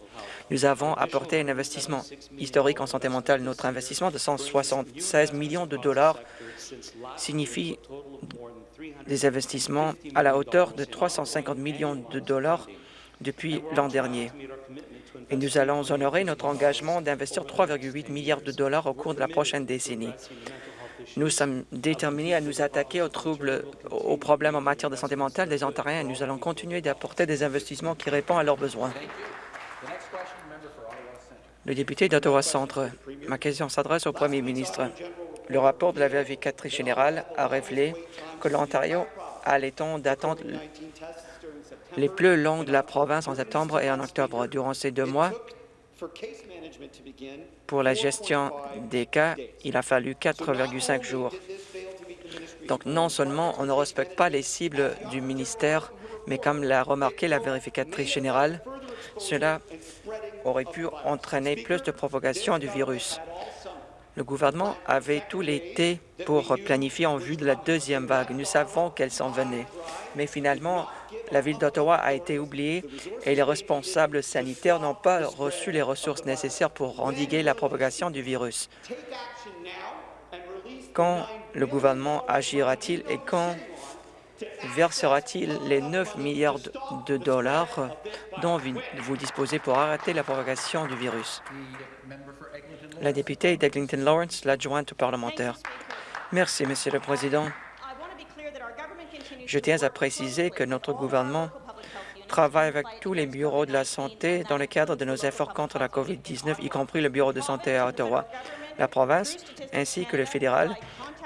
Nous avons apporté un investissement historique en santé mentale. Notre investissement de 176 millions de dollars signifie des investissements à la hauteur de 350 millions de dollars depuis l'an dernier. Et nous allons honorer notre engagement d'investir 3,8 milliards de dollars au cours de la prochaine décennie. Nous sommes déterminés à nous attaquer aux troubles, aux problèmes en matière de santé mentale des Ontariens et nous allons continuer d'apporter des investissements qui répondent à leurs besoins. Le député d'Ottawa Centre, ma question s'adresse au premier ministre. Le rapport de la vérificatrice générale a révélé que l'Ontario a les temps les plus longs de la province en septembre et en octobre. Durant ces deux mois, pour la gestion des cas, il a fallu 4,5 jours. Donc, non seulement on ne respecte pas les cibles du ministère, mais comme l'a remarqué la vérificatrice générale, cela aurait pu entraîner plus de propagation du virus. Le gouvernement avait tout l'été pour planifier en vue de la deuxième vague. Nous savons qu'elle s'en venait. Mais finalement, la ville d'Ottawa a été oubliée et les responsables sanitaires n'ont pas reçu les ressources nécessaires pour endiguer la propagation du virus. Quand le gouvernement agira-t-il et quand versera-t-il les 9 milliards de dollars dont vous disposez pour arrêter la propagation du virus? La députée d'Eglinton Lawrence, l'adjointe parlementaire. Merci, Monsieur le Président. Je tiens à préciser que notre gouvernement travaille avec tous les bureaux de la santé dans le cadre de nos efforts contre la COVID-19, y compris le bureau de santé à Ottawa. La province ainsi que le fédéral,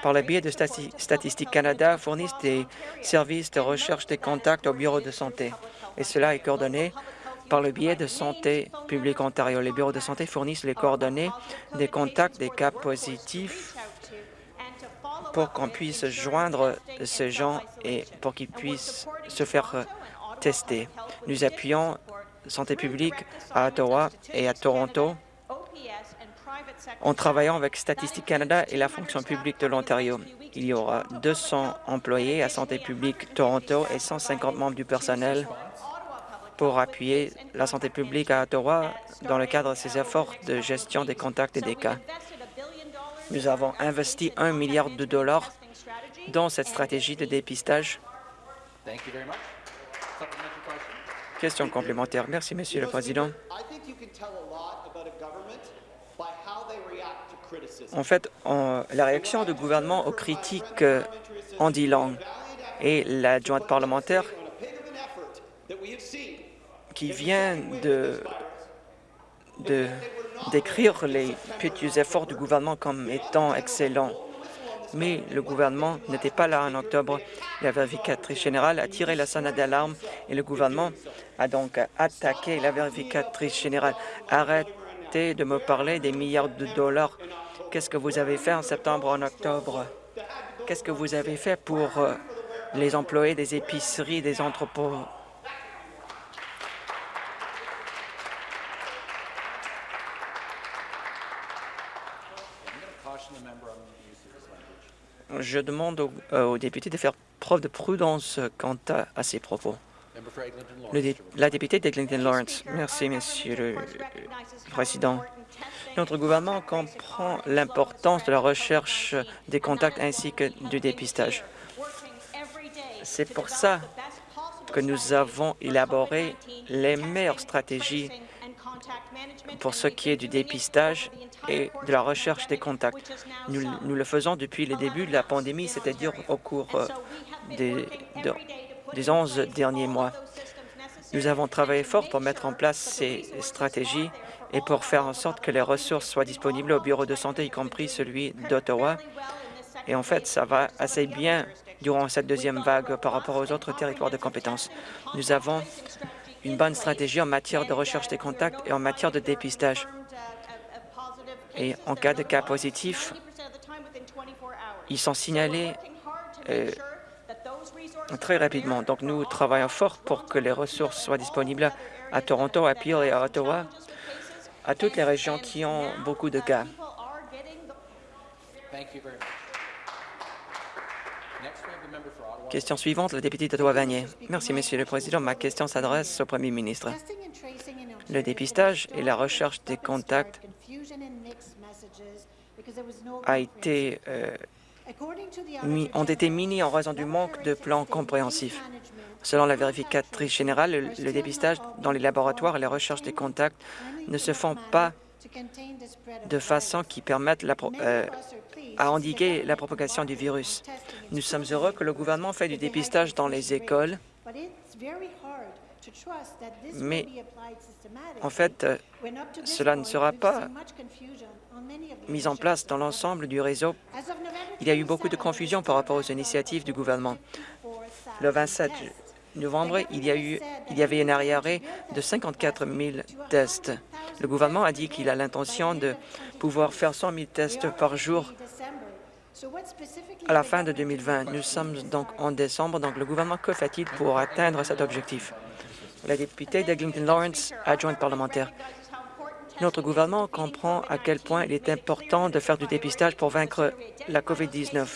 par le biais de Statistique Canada, fournissent des services de recherche des contacts au bureau de santé. Et cela est coordonné par le biais de Santé publique Ontario. Les bureaux de santé fournissent les coordonnées des contacts des cas positifs pour qu'on puisse joindre ces gens et pour qu'ils puissent se faire tester. Nous appuyons Santé publique à Ottawa et à Toronto en travaillant avec Statistique Canada et la fonction publique de l'Ontario. Il y aura 200 employés à Santé publique Toronto et 150 membres du personnel pour appuyer la santé publique à Ottawa dans le cadre de ses efforts de gestion des contacts et des cas. Nous avons investi un milliard de dollars dans cette stratégie de dépistage. Question complémentaire. Merci, Monsieur le Président. En fait, la réaction du gouvernement aux critiques euh, en dit long. Et l'adjointe parlementaire qui vient de décrire les petits efforts du gouvernement comme étant excellents. Mais le gouvernement n'était pas là en octobre. La vérificatrice générale a tiré la sonnette d'alarme et le gouvernement a donc attaqué la vérificatrice générale. Arrêtez de me parler des milliards de dollars. Qu'est-ce que vous avez fait en septembre, en octobre? Qu'est-ce que vous avez fait pour euh, les employés des épiceries, des entrepôts? Je demande euh, aux, députés de faire preuve de prudence quant à, ces propos. la députée d'Eglinton Lawrence. Merci, Monsieur le Président. Notre gouvernement comprend l'importance de la recherche des contacts ainsi que du dépistage. C'est pour ça que nous avons élaboré les meilleures stratégies pour ce qui est du dépistage et de la recherche des contacts. Nous, le faisons depuis le début de la pandémie, c'est-à-dire au cours euh, des, des 11 derniers mois. Nous avons travaillé fort pour mettre en place ces stratégies et pour faire en sorte que les ressources soient disponibles au bureau de santé, y compris celui d'Ottawa. Et en fait, ça va assez bien durant cette deuxième vague par rapport aux autres territoires de compétences. Nous avons une bonne stratégie en matière de recherche des contacts et en matière de dépistage. Et en cas de cas positif, ils sont signalés euh, très rapidement. Donc, nous travaillons fort pour que les ressources soient disponibles à Toronto, à Peel et à Ottawa, à toutes les régions qui ont beaucoup de cas. Question suivante, la députée d'Ottawa-Vanier. Merci, Monsieur le Président. Ma question s'adresse au Premier ministre. Le dépistage et la recherche des contacts euh, ont été minés en raison du manque de plans compréhensifs. Selon la vérificatrice générale, le, dépistage dans les laboratoires et la recherche des contacts ne se font pas de façon qui permette la, euh, à endiguer la propagation du virus. Nous sommes heureux que le gouvernement fait du dépistage dans les écoles, mais en fait, cela ne sera pas mis en place dans l'ensemble du réseau. Il y a eu beaucoup de confusion par rapport aux initiatives du gouvernement. Le 27 novembre, il y, a eu, il y avait un arriéré de 54 000 tests. Le gouvernement a dit qu'il a l'intention de pouvoir faire 100 000 tests par jour à la fin de 2020. Nous sommes donc en décembre, donc le gouvernement, que fait-il pour atteindre cet objectif? La députée d'Eglinton Lawrence, adjointe parlementaire. Notre gouvernement comprend à quel point il est important de faire du dépistage pour vaincre la COVID-19.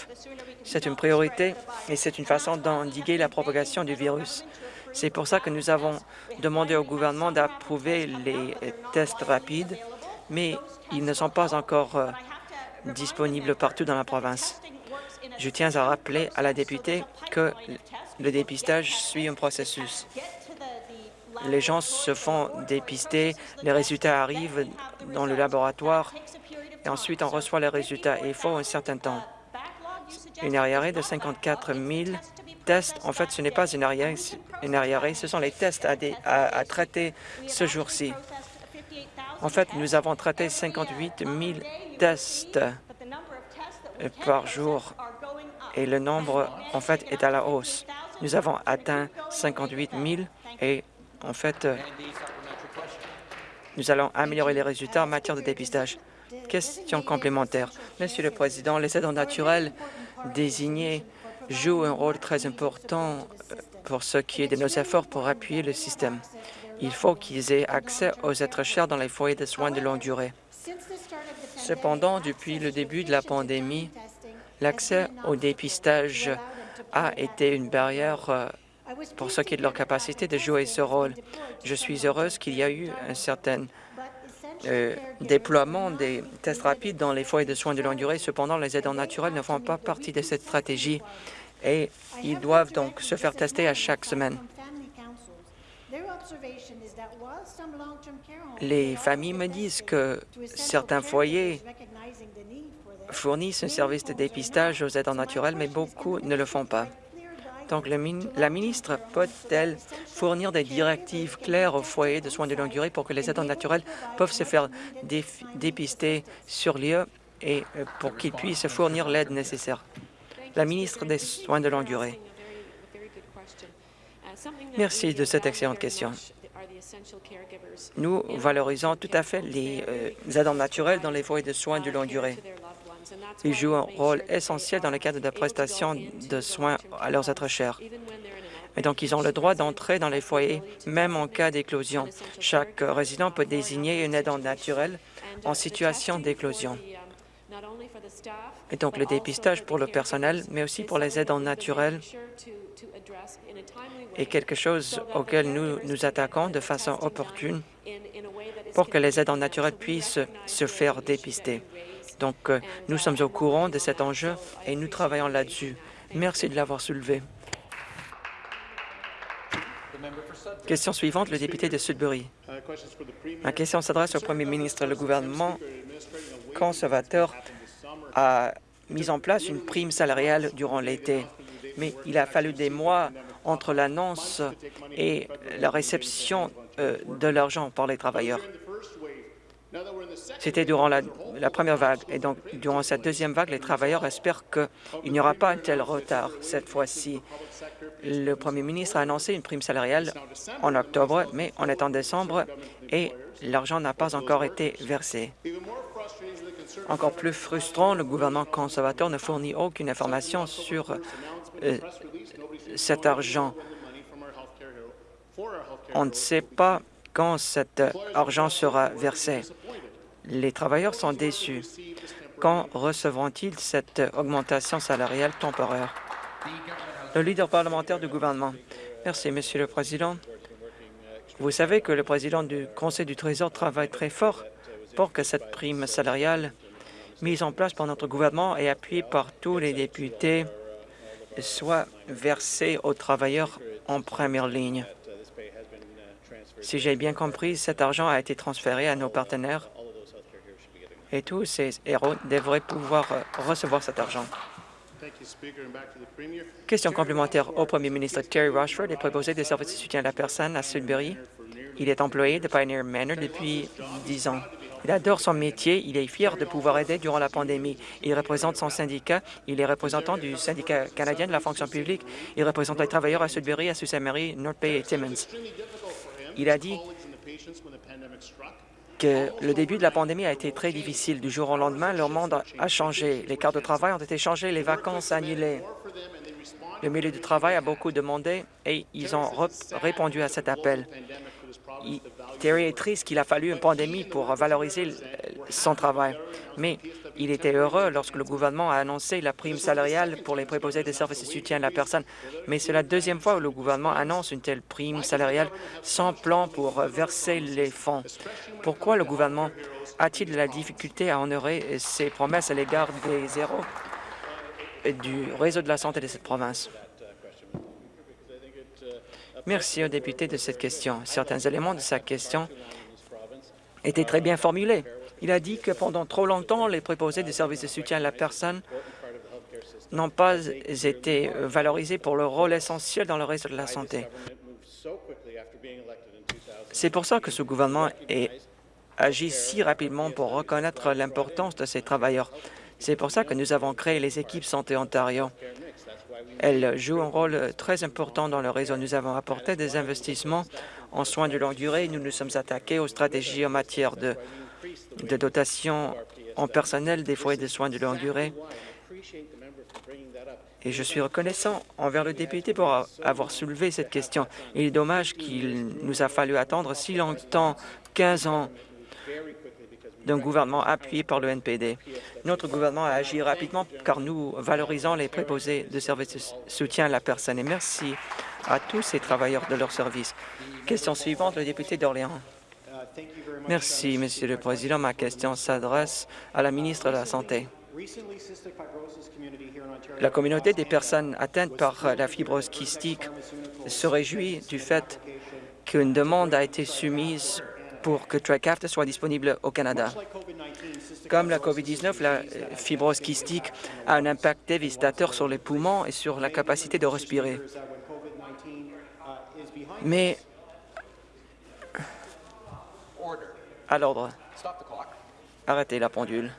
C'est une priorité et c'est une façon d'endiguer la propagation du virus. C'est pour ça que nous avons demandé au gouvernement d'approuver les tests rapides, mais ils ne sont pas encore euh, disponibles partout dans la province. Je tiens à rappeler à la députée que le dépistage suit un processus. Les gens se font dépister, les résultats arrivent dans le laboratoire et ensuite on reçoit les résultats. Et il faut un certain temps. Une arriéré de 54 000 tests, en fait, ce n'est pas une arriéré, une ce sont les tests à, à traiter ce jour-ci. En fait, nous avons traité 58 000 tests par jour et le nombre, en fait, est à la hausse. Nous avons atteint 58 000 et, en fait, nous allons améliorer les résultats en matière de dépistage. Question complémentaire. Monsieur le Président, les aidants naturels désignés jouent un rôle très important euh, pour ce qui est de nos efforts pour appuyer le système. Il faut qu'ils aient accès aux êtres chers dans les foyers de soins de longue durée. Cependant, depuis le début de la pandémie, l'accès au dépistage a été une barrière euh, pour ce qui est de leur capacité de jouer ce rôle. Je suis heureuse qu'il y a eu un certain euh, déploiement des tests rapides dans les foyers de soins de longue durée. Cependant, les aidants naturels ne font pas partie de cette stratégie et ils doivent donc se faire tester à chaque semaine. Les familles me disent que certains foyers fournissent un service de dépistage aux aidants naturels, mais beaucoup ne le font pas. Donc, la ministre peut-elle fournir des directives claires aux foyers de soins de longue durée pour que les aidants naturels peuvent se faire dépister sur lieu et euh, pour qu'ils puissent fournir l'aide nécessaire? La ministre des Soins de longue durée. Merci de cette excellente question. Nous valorisons tout à fait les euh, aidants naturels dans les foyers de soins de longue durée. Ils jouent un rôle essentiel dans le cadre de la prestation de soins à leurs êtres chers. Et donc, ils ont le droit d'entrer dans les foyers, même en cas d'éclosion. Chaque résident peut désigner une aidant naturelle en situation d'éclosion. Et donc, le dépistage pour le personnel, mais aussi pour les aidants naturels, est quelque chose auquel nous nous attaquons de façon opportune pour que les aidants naturels puissent se faire dépister. Donc, euh, nous sommes au courant de cet enjeu et nous travaillons là-dessus. Merci de l'avoir soulevé. Question suivante, le député de Sudbury. Ma question s'adresse au premier ministre. Le gouvernement conservateur a mis en place une prime salariale durant l'été, mais il a fallu des mois entre l'annonce et la réception euh, de l'argent par les travailleurs. C'était durant la, première vague. Et donc, durant cette deuxième vague, les travailleurs espèrent qu'il n'y aura pas un tel retard cette fois-ci. Le premier ministre a annoncé une prime salariale en octobre, mais on est en décembre et l'argent n'a pas encore été versé. Encore plus frustrant, le gouvernement conservateur ne fournit aucune information sur euh, cet argent. On ne sait pas quand cet argent sera versé. Les travailleurs sont déçus. Quand recevront-ils cette augmentation salariale temporaire? Le leader parlementaire du gouvernement. Merci, Monsieur le Président. Vous savez que le président du Conseil du Trésor travaille très fort pour que cette prime salariale mise en place par notre gouvernement et appuyée par tous les députés soit versée aux travailleurs en première ligne. Si j'ai bien compris, cet argent a été transféré à nos partenaires et tous ces héros devraient pouvoir euh, recevoir cet argent. Question complémentaire au premier ministre. Terry Rushford est proposé des services de soutien à la personne à Sudbury. Il est employé de Pioneer Manor depuis dix ans. Il adore son métier. Il est fier de pouvoir aider durant la pandémie. Il représente son syndicat. Il est représentant du syndicat canadien de la fonction publique. Il représente les travailleurs à Sudbury, à Sault Marie, North Bay et Timmins. Il a dit que le début de la pandémie a été très difficile. Du jour au lendemain, leur monde a changé. Les quarts de travail ont été changés, les vacances annulées. Le milieu du travail a beaucoup demandé et ils ont répondu à cet appel. Terry est triste qu'il a fallu une pandémie pour valoriser son travail, mais il était heureux lorsque le gouvernement a annoncé la prime salariale pour les préposés des services de soutien à la personne. Mais c'est la deuxième fois où le gouvernement annonce une telle prime salariale sans plan pour verser les fonds. Pourquoi le gouvernement a-t-il de la difficulté à honorer ses promesses à l'égard des zéros du réseau de la santé de cette province? Merci au député de cette question. Certains éléments de sa question étaient très bien formulés. Il a dit que pendant trop longtemps, les préposés des services de soutien à la personne n'ont pas été valorisés pour leur rôle essentiel dans le réseau de la santé. C'est pour ça que ce gouvernement a agi si rapidement pour reconnaître l'importance de ces travailleurs. C'est pour ça que nous avons créé les équipes Santé Ontario. Elles jouent un rôle très important dans le réseau. Nous avons apporté des investissements en soins de longue durée. Nous nous sommes attaqués aux stratégies en matière de, de dotation en personnel des foyers de soins de longue durée. Et je suis reconnaissant envers le député pour avoir soulevé cette question. Il est dommage qu'il nous a fallu attendre si longtemps, 15 ans, d'un gouvernement appuyé par le NPD. Notre gouvernement a agi rapidement car nous valorisons les préposés de services de soutien à la personne. Et merci à tous ces travailleurs de leur service. Question suivante, le député d'Orléans. Merci, Monsieur le Président. Ma question s'adresse à la ministre de la Santé. La communauté des personnes atteintes par la fibrose kystique se réjouit du fait qu'une demande a été soumise pour que Trikafta soit disponible au Canada. Comme la COVID-19, la fibrose kystique a un impact dévastateur sur les poumons et sur la capacité de respirer. Mais à l'ordre. Arrêtez la pendule.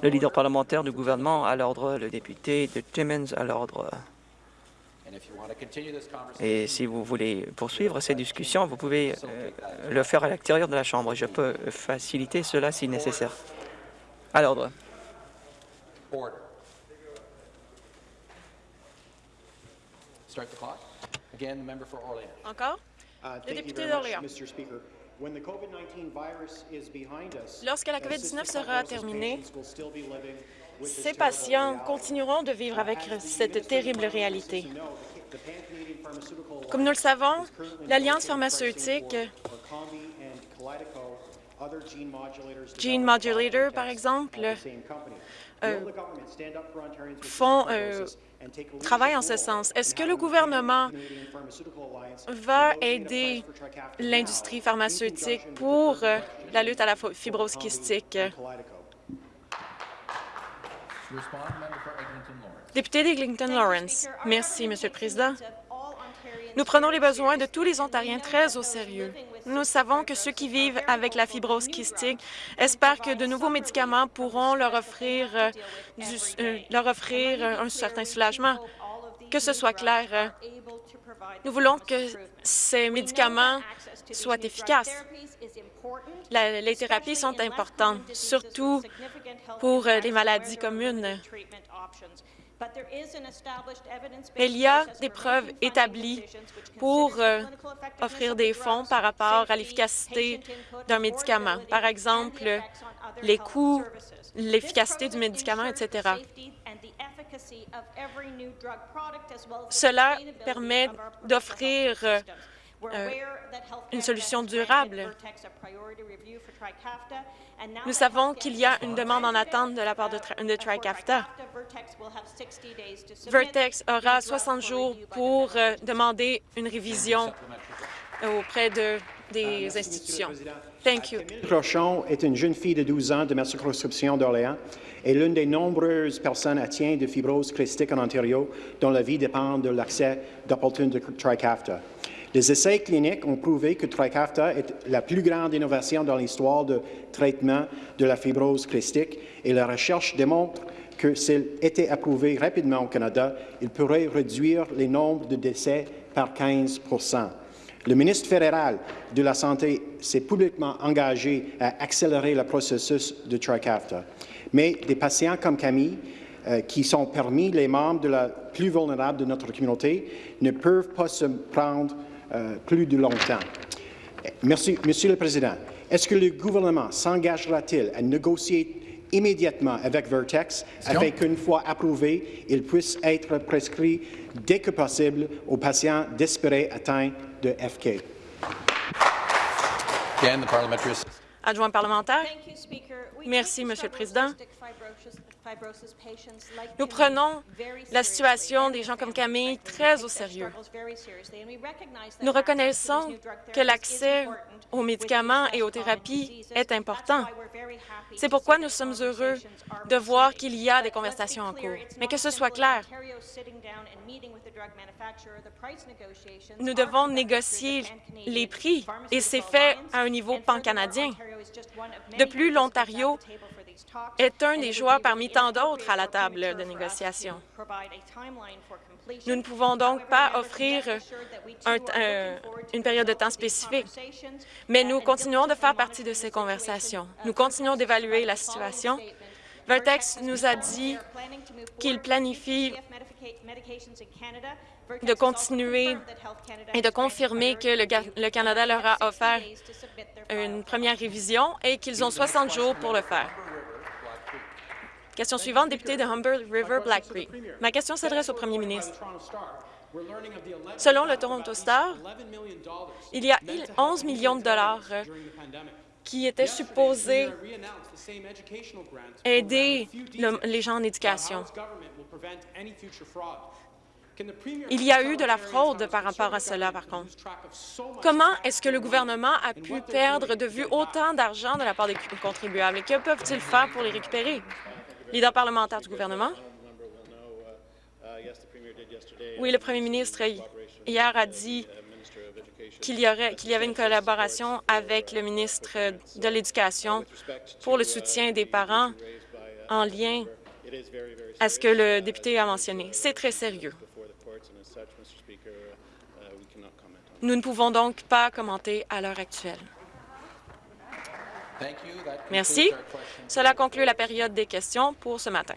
Le leader parlementaire du gouvernement à l'ordre, le député de Timmins à l'ordre. Et si vous voulez poursuivre ces discussions, vous pouvez euh, le faire à l'extérieur de la Chambre. Je peux faciliter cela si nécessaire. À l'ordre. Encore? Uh, le député d'Orléans. Lorsque la COVID-19 sera terminée, ces patients continueront de vivre avec cette terrible réalité. Comme nous le savons, l'Alliance pharmaceutique Gene Modulator, par exemple, euh, font, euh, travaillent en ce sens. Est-ce que le gouvernement va aider l'industrie pharmaceutique pour euh, la lutte à la fibrose kystique? Député d'Eglinton Lawrence. Merci, Monsieur le Président. Nous prenons les besoins de tous les Ontariens très au sérieux. Nous savons que ceux qui vivent avec la fibrose kystique espèrent que de nouveaux médicaments pourront leur offrir, euh, euh, leur offrir un certain soulagement. Que ce soit clair, nous voulons que ces médicaments soient efficaces. les thérapies sont importantes, surtout pour euh, les maladies communes. Il y a des preuves établies pour euh, offrir des fonds par rapport à l'efficacité d'un médicament. Par exemple, les coûts, l'efficacité du médicament, etc. Cela permet d'offrir euh, une solution durable. Nous savons qu'il y a une demande en attente de la part de, de TriCAFTA. Vertex aura 60 jours pour euh, demander une révision auprès de, des institutions. Thank you. Crochon est une jeune fille de 12 ans de ma circonscription d'Orléans et l'une des nombreuses personnes atteintes de fibrose christique en Ontario dont la vie dépend de l'accès d'opportun de TriCAFTA. Les essais cliniques ont prouvé que Trikafta est la plus grande innovation dans l'histoire de traitement de la fibrose christique et la recherche démontre que s'il était approuvé rapidement au Canada, il pourrait réduire les nombres de décès par 15% Le ministre fédéral de la Santé s'est publiquement engagé à accélérer le processus de Trikafta. Mais des patients comme Camille, euh, qui sont parmi les membres de la plus vulnérable de notre communauté, ne peuvent pas se prendre plus de longtemps. Merci, Monsieur le Président. Est-ce que le gouvernement s'engagera-t-il à négocier immédiatement avec Vertex afin qu'une fois approuvé, il puisse être prescrit dès que possible aux patients désespérés atteints de FK. Adjoint parlementaire. Merci, Monsieur le Président. Nous prenons la situation des gens comme Camille très au sérieux. Nous reconnaissons que l'accès aux médicaments et aux thérapies est important. C'est pourquoi nous sommes heureux de voir qu'il y a des conversations en cours. Mais que ce soit clair, nous devons négocier les prix et c'est fait à un niveau pan-canadien. De plus, l'Ontario est un des joueurs parmi tant d'autres à la table de négociation. Nous ne pouvons donc pas offrir une période de temps spécifique, mais nous continuons de faire partie de ces conversations. Nous continuons d'évaluer la situation. Vertex nous a dit qu'il planifie de continuer et de confirmer que le, Canada leur a offert une première révision et qu'ils ont 60 jours pour le faire. Question suivante, député de Humber River Black Creek. Ma question s'adresse au premier ministre. Selon le Toronto Star, il y a 11 millions de dollars qui étaient supposés aider les gens en éducation. Il y a eu de la fraude par rapport à cela, par contre. Comment est-ce que le gouvernement a pu perdre de vue autant d'argent de la part des contribuables? Et que peuvent-ils faire pour les récupérer? Leader parlementaire du gouvernement. Oui, le premier ministre hier a dit qu'il y, y avait une collaboration avec le ministre de l'Éducation pour le soutien des parents en lien à ce que le député a mentionné. C'est très sérieux. Nous ne pouvons donc pas commenter à l'heure actuelle. Merci. Cela conclut la période des questions pour ce matin.